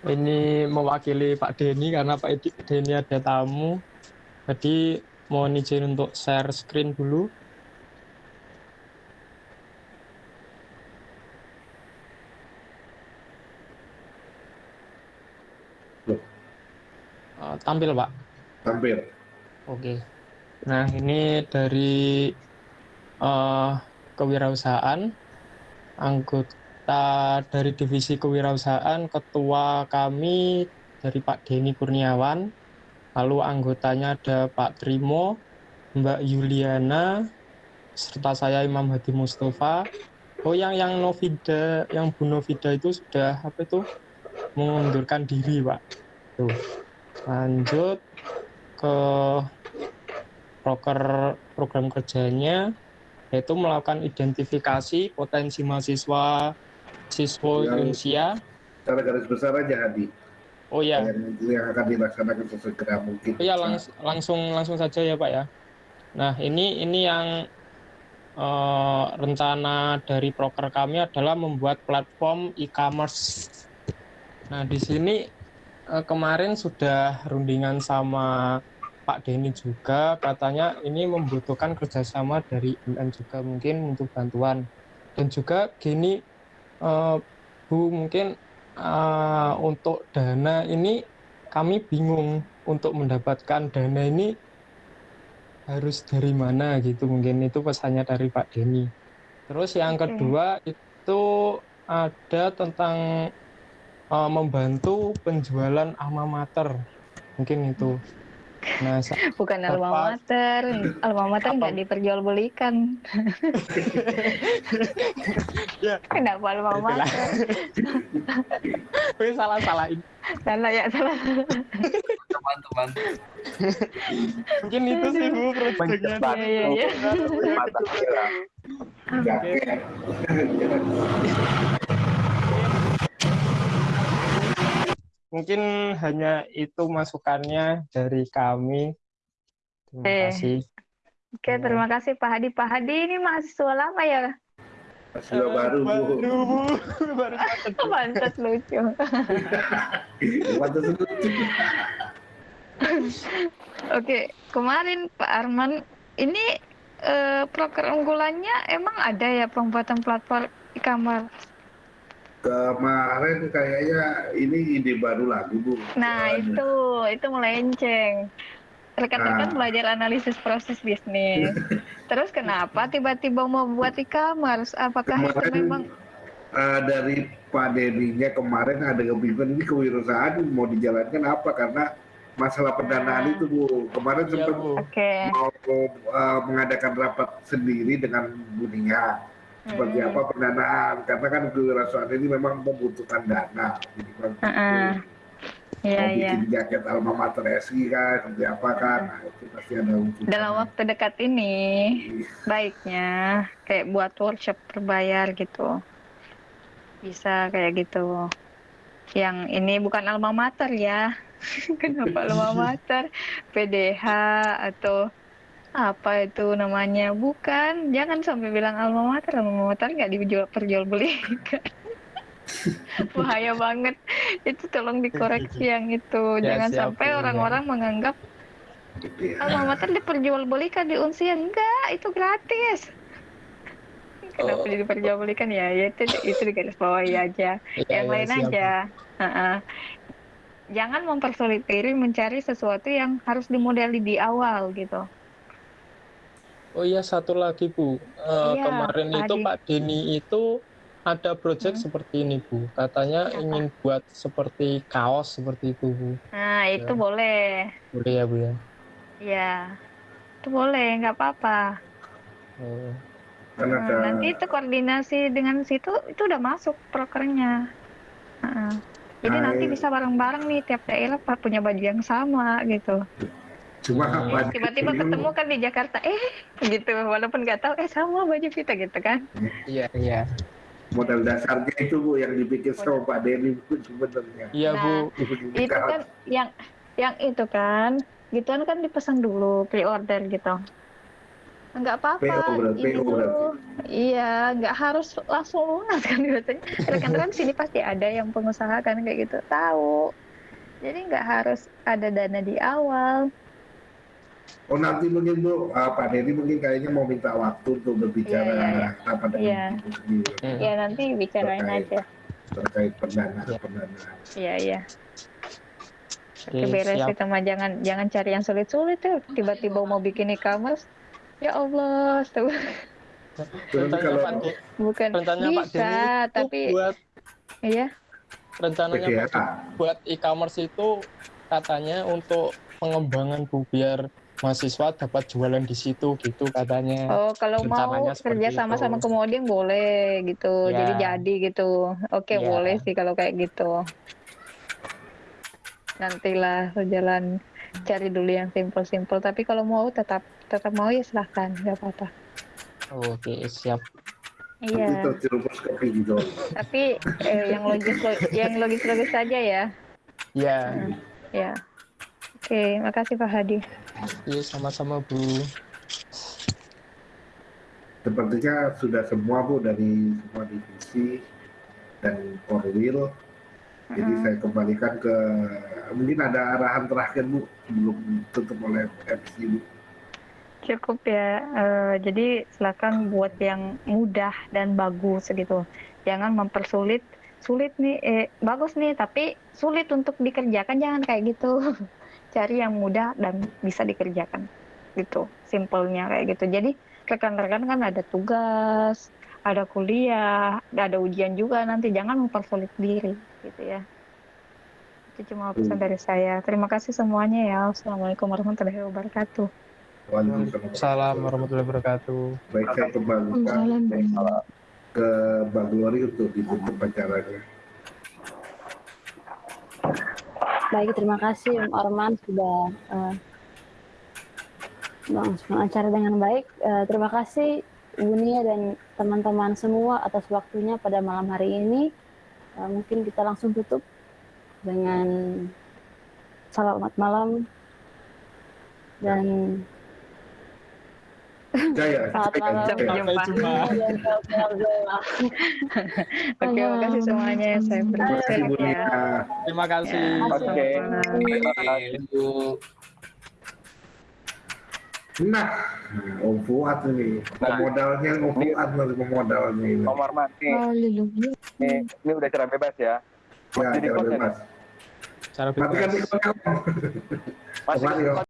Ini mewakili Pak Denny karena Pak Denny ada tamu. Jadi mohon izin untuk share screen dulu. Eh, tampil Pak. Tampil. Oke. Nah, ini dari eh, kewirausahaan, anggota dari divisi kewirausahaan, ketua kami dari Pak Denny Kurniawan, lalu anggotanya ada Pak Trimo, Mbak Yuliana, serta saya Imam Hadi Mustafa. Oh, yang yang Novida, yang Bu Novida itu sudah apa itu mengundurkan diri, Pak. Tuh. Lanjut ke proker program kerjanya yaitu melakukan identifikasi potensi mahasiswa siswa Indonesia. Secara garis besar aja Hadi. Oh ya, Yang, akan dilaksanakan sesegera mungkin. oh ya langs- langsung langsung saja ya Pak ya. Nah ini ini yang eh, rencana dari proker kami adalah membuat platform e-commerce. Nah di sini eh, kemarin sudah rundingan sama Pak Denny juga katanya ini membutuhkan kerjasama dari UM juga mungkin untuk bantuan dan juga gini eh, Bu mungkin eh, untuk dana ini kami bingung untuk mendapatkan dana ini harus dari mana gitu mungkin itu pesannya dari Pak Denny. Terus yang kedua itu ada tentang eh, membantu penjualan alma mater mungkin itu. Nah, Bukan alma mater, alma mater nggak diperjualbelikan. ya, Kenapa alma mater? Wih, salah salahin. Salah ya salah. teman-teman Mungkin itu sih Bu proyeknya. Mencetak Iya, iya, iya. mata kira. Jaket. Mungkin hanya itu masukannya dari kami. Terima Eh, kasih. Oke, terima kasih Pak Hadi. Pak Hadi ini mahasiswa lama ya? Mahasiswa baru, Bu. Baru, Bu. Baru. Pantas lucu. Pantas lucu. Oke, kemarin Pak Arman, ini eh, proker unggulannya emang ada ya pembuatan platform e-commerce? Kemarin kayaknya ini ide baru lagi, Bu. Nah, Soalnya. itu itu melenceng. Rekan-rekan Nah. belajar analisis proses bisnis. Terus kenapa tiba-tiba mau buat e-commerce? Apakah itu Kemarin memang eh, dari Pak Dedinya kemarin ada kebingungan ini kewirausahaan mau dijalankan apa karena masalah pendanaan Nah. itu Bu. Kemarin Iya, sempat Bu. oke? mau eh, mengadakan rapat sendiri dengan Bunia seperti Hmm. apa pendanaan karena kan kewirausahaan ini memang membutuhkan dana. Jadi, Bang, Heeh. Iya, mau iya. bikin jaket alma mater SI kan, seperti apa kan, nah, itu pasti ada wujud. Dalam waktu dekat ini, baiknya kayak buat workshop berbayar gitu. Bisa kayak gitu. Yang ini bukan alma mater ya. Kenapa alma mater? PDH atau apa itu namanya? Bukan, jangan sampai bilang alma mater. Alma mater nggak dijual perjualbelikan. Bahaya banget. Itu tolong dikoreksi yang itu. Ya, Jangan siap, sampai Bu, ya. orang-orang menganggap ya. alma mater diperjualbelikan di unsian. Enggak, itu gratis. Kenapa Oh. diperjualbelikan ya? Ya itu itu di garis bawahi aja. Iya, yang iya, lain siap, aja. Heeh. Jangan mempersulit diri mencari sesuatu yang harus dimodeli di awal gitu. Oh iya satu lagi Bu, Eh, Iya, kemarin Pak itu. Pak Denny itu ada project seperti ini Bu, katanya ingin buat seperti kaos seperti itu Bu, Nah, itu Ya. boleh. boleh ya Bu ya? Ya. Itu boleh, nggak apa-apa. Oh. Nah, ada nanti itu koordinasi dengan situ itu udah masuk prokernya. Heeh. Jadi Nah, nanti iya. bisa bareng-bareng nih tiap daerah Pak punya baju yang sama gitu. Cuma Hmm. apa Tiba-tiba ketemu kan di Jakarta, eh gitu, walaupun nggak tahu, eh sama baju kita gitu kan. Iya iya. modal dasarnya itu bu yang dibikin sama Pak Denny bu sebenarnya. Iya Nah, Bu. Itu kan yang yang itu kan, gituan kan dipesan dulu pre-order gitu. Nggak apa-apa. Iya, nggak harus langsung lunas kan biasanya. Rekan-rekan sini pasti ada yang pengusaha kan kayak gitu, tahu. Jadi nggak harus ada dana di awal. Oh nanti mungkin bu ah, Pak Denny mungkin kayaknya mau minta waktu untuk berbicara Iya, iya, apa dengan Iya. Hmm. Ya nanti bicarain Terkait. aja. terkait pendanaan pendanaan. Iya, iya. Oke, Oke, beres siap. itu mah jangan jangan cari yang sulit-sulit tuh. Tiba-tiba mau bikin e-commerce. Ya Allah, tuh. Rencananya kalau Pak Bukan rencananya Pak bisa, itu tapi buat iya. rencananya Pak De- buat e-commerce itu katanya untuk pengembangan Bu biar mahasiswa dapat jualan di situ gitu katanya. Oh, kalau mau Rencananya kerja sama itu. sama Kemudian boleh gitu. Ya. Jadi jadi gitu. Oke, Ya. boleh sih kalau kayak gitu. Nantilah berjalan cari dulu yang simpel-simpel. Tapi kalau mau tetap tetap mau ya silahkan, nggak apa-apa. Oke, siap. Iya. Tapi eh, yang logis yang logis-logis saja ya. Ya, Ya. Oke, makasih Pak Hadi. iya sama-sama Bu. Sepertinya sudah semua bu dari semua divisi dan Korwil. Jadi Mm-mm. saya kembalikan ke mungkin ada arahan terakhir bu sebelum tutup oleh MC bu. Cukup ya. Eh, jadi silakan buat yang mudah dan bagus gitu. Jangan mempersulit. Sulit nih, eh, bagus nih, tapi sulit untuk dikerjakan. Jangan kayak gitu. Cari yang mudah dan bisa dikerjakan. Gitu. Simpelnya kayak gitu. Jadi rekan-rekan kan ada tugas, ada kuliah, ada ujian juga nanti. Jangan mempersulit diri, gitu ya. Itu cuma pesan dari saya. Terima kasih semuanya ya. Assalamualaikum warahmatullahi wabarakatuh. Waalaikumsalam warahmatullahi wabarakatuh. Baik saya kembalikan ke Mbak Glory untuk ditutup acaranya. Baik, terima kasih Om Arman sudah eh, melangsungkan acara dengan baik. Eh, terima kasih Ibu Nia dan teman-teman semua atas waktunya pada malam hari ini. Eh, mungkin kita langsung tutup dengan selamat malam dan Jaya, selamat malam. Sampai jumpa. Oke, makasih semuanya. Saya Terima kasih berterima Bu kasih ya. Terima kasih. Oke. Bu. Nah, Om Fuad ini, pemodalnya Om Fuad masih pemodalnya ini. Om Arman, nih, ini udah cara bebas ya. Ya, Jadi cara bebas. Cara Matikan bebas. mikronya, Om. Masih.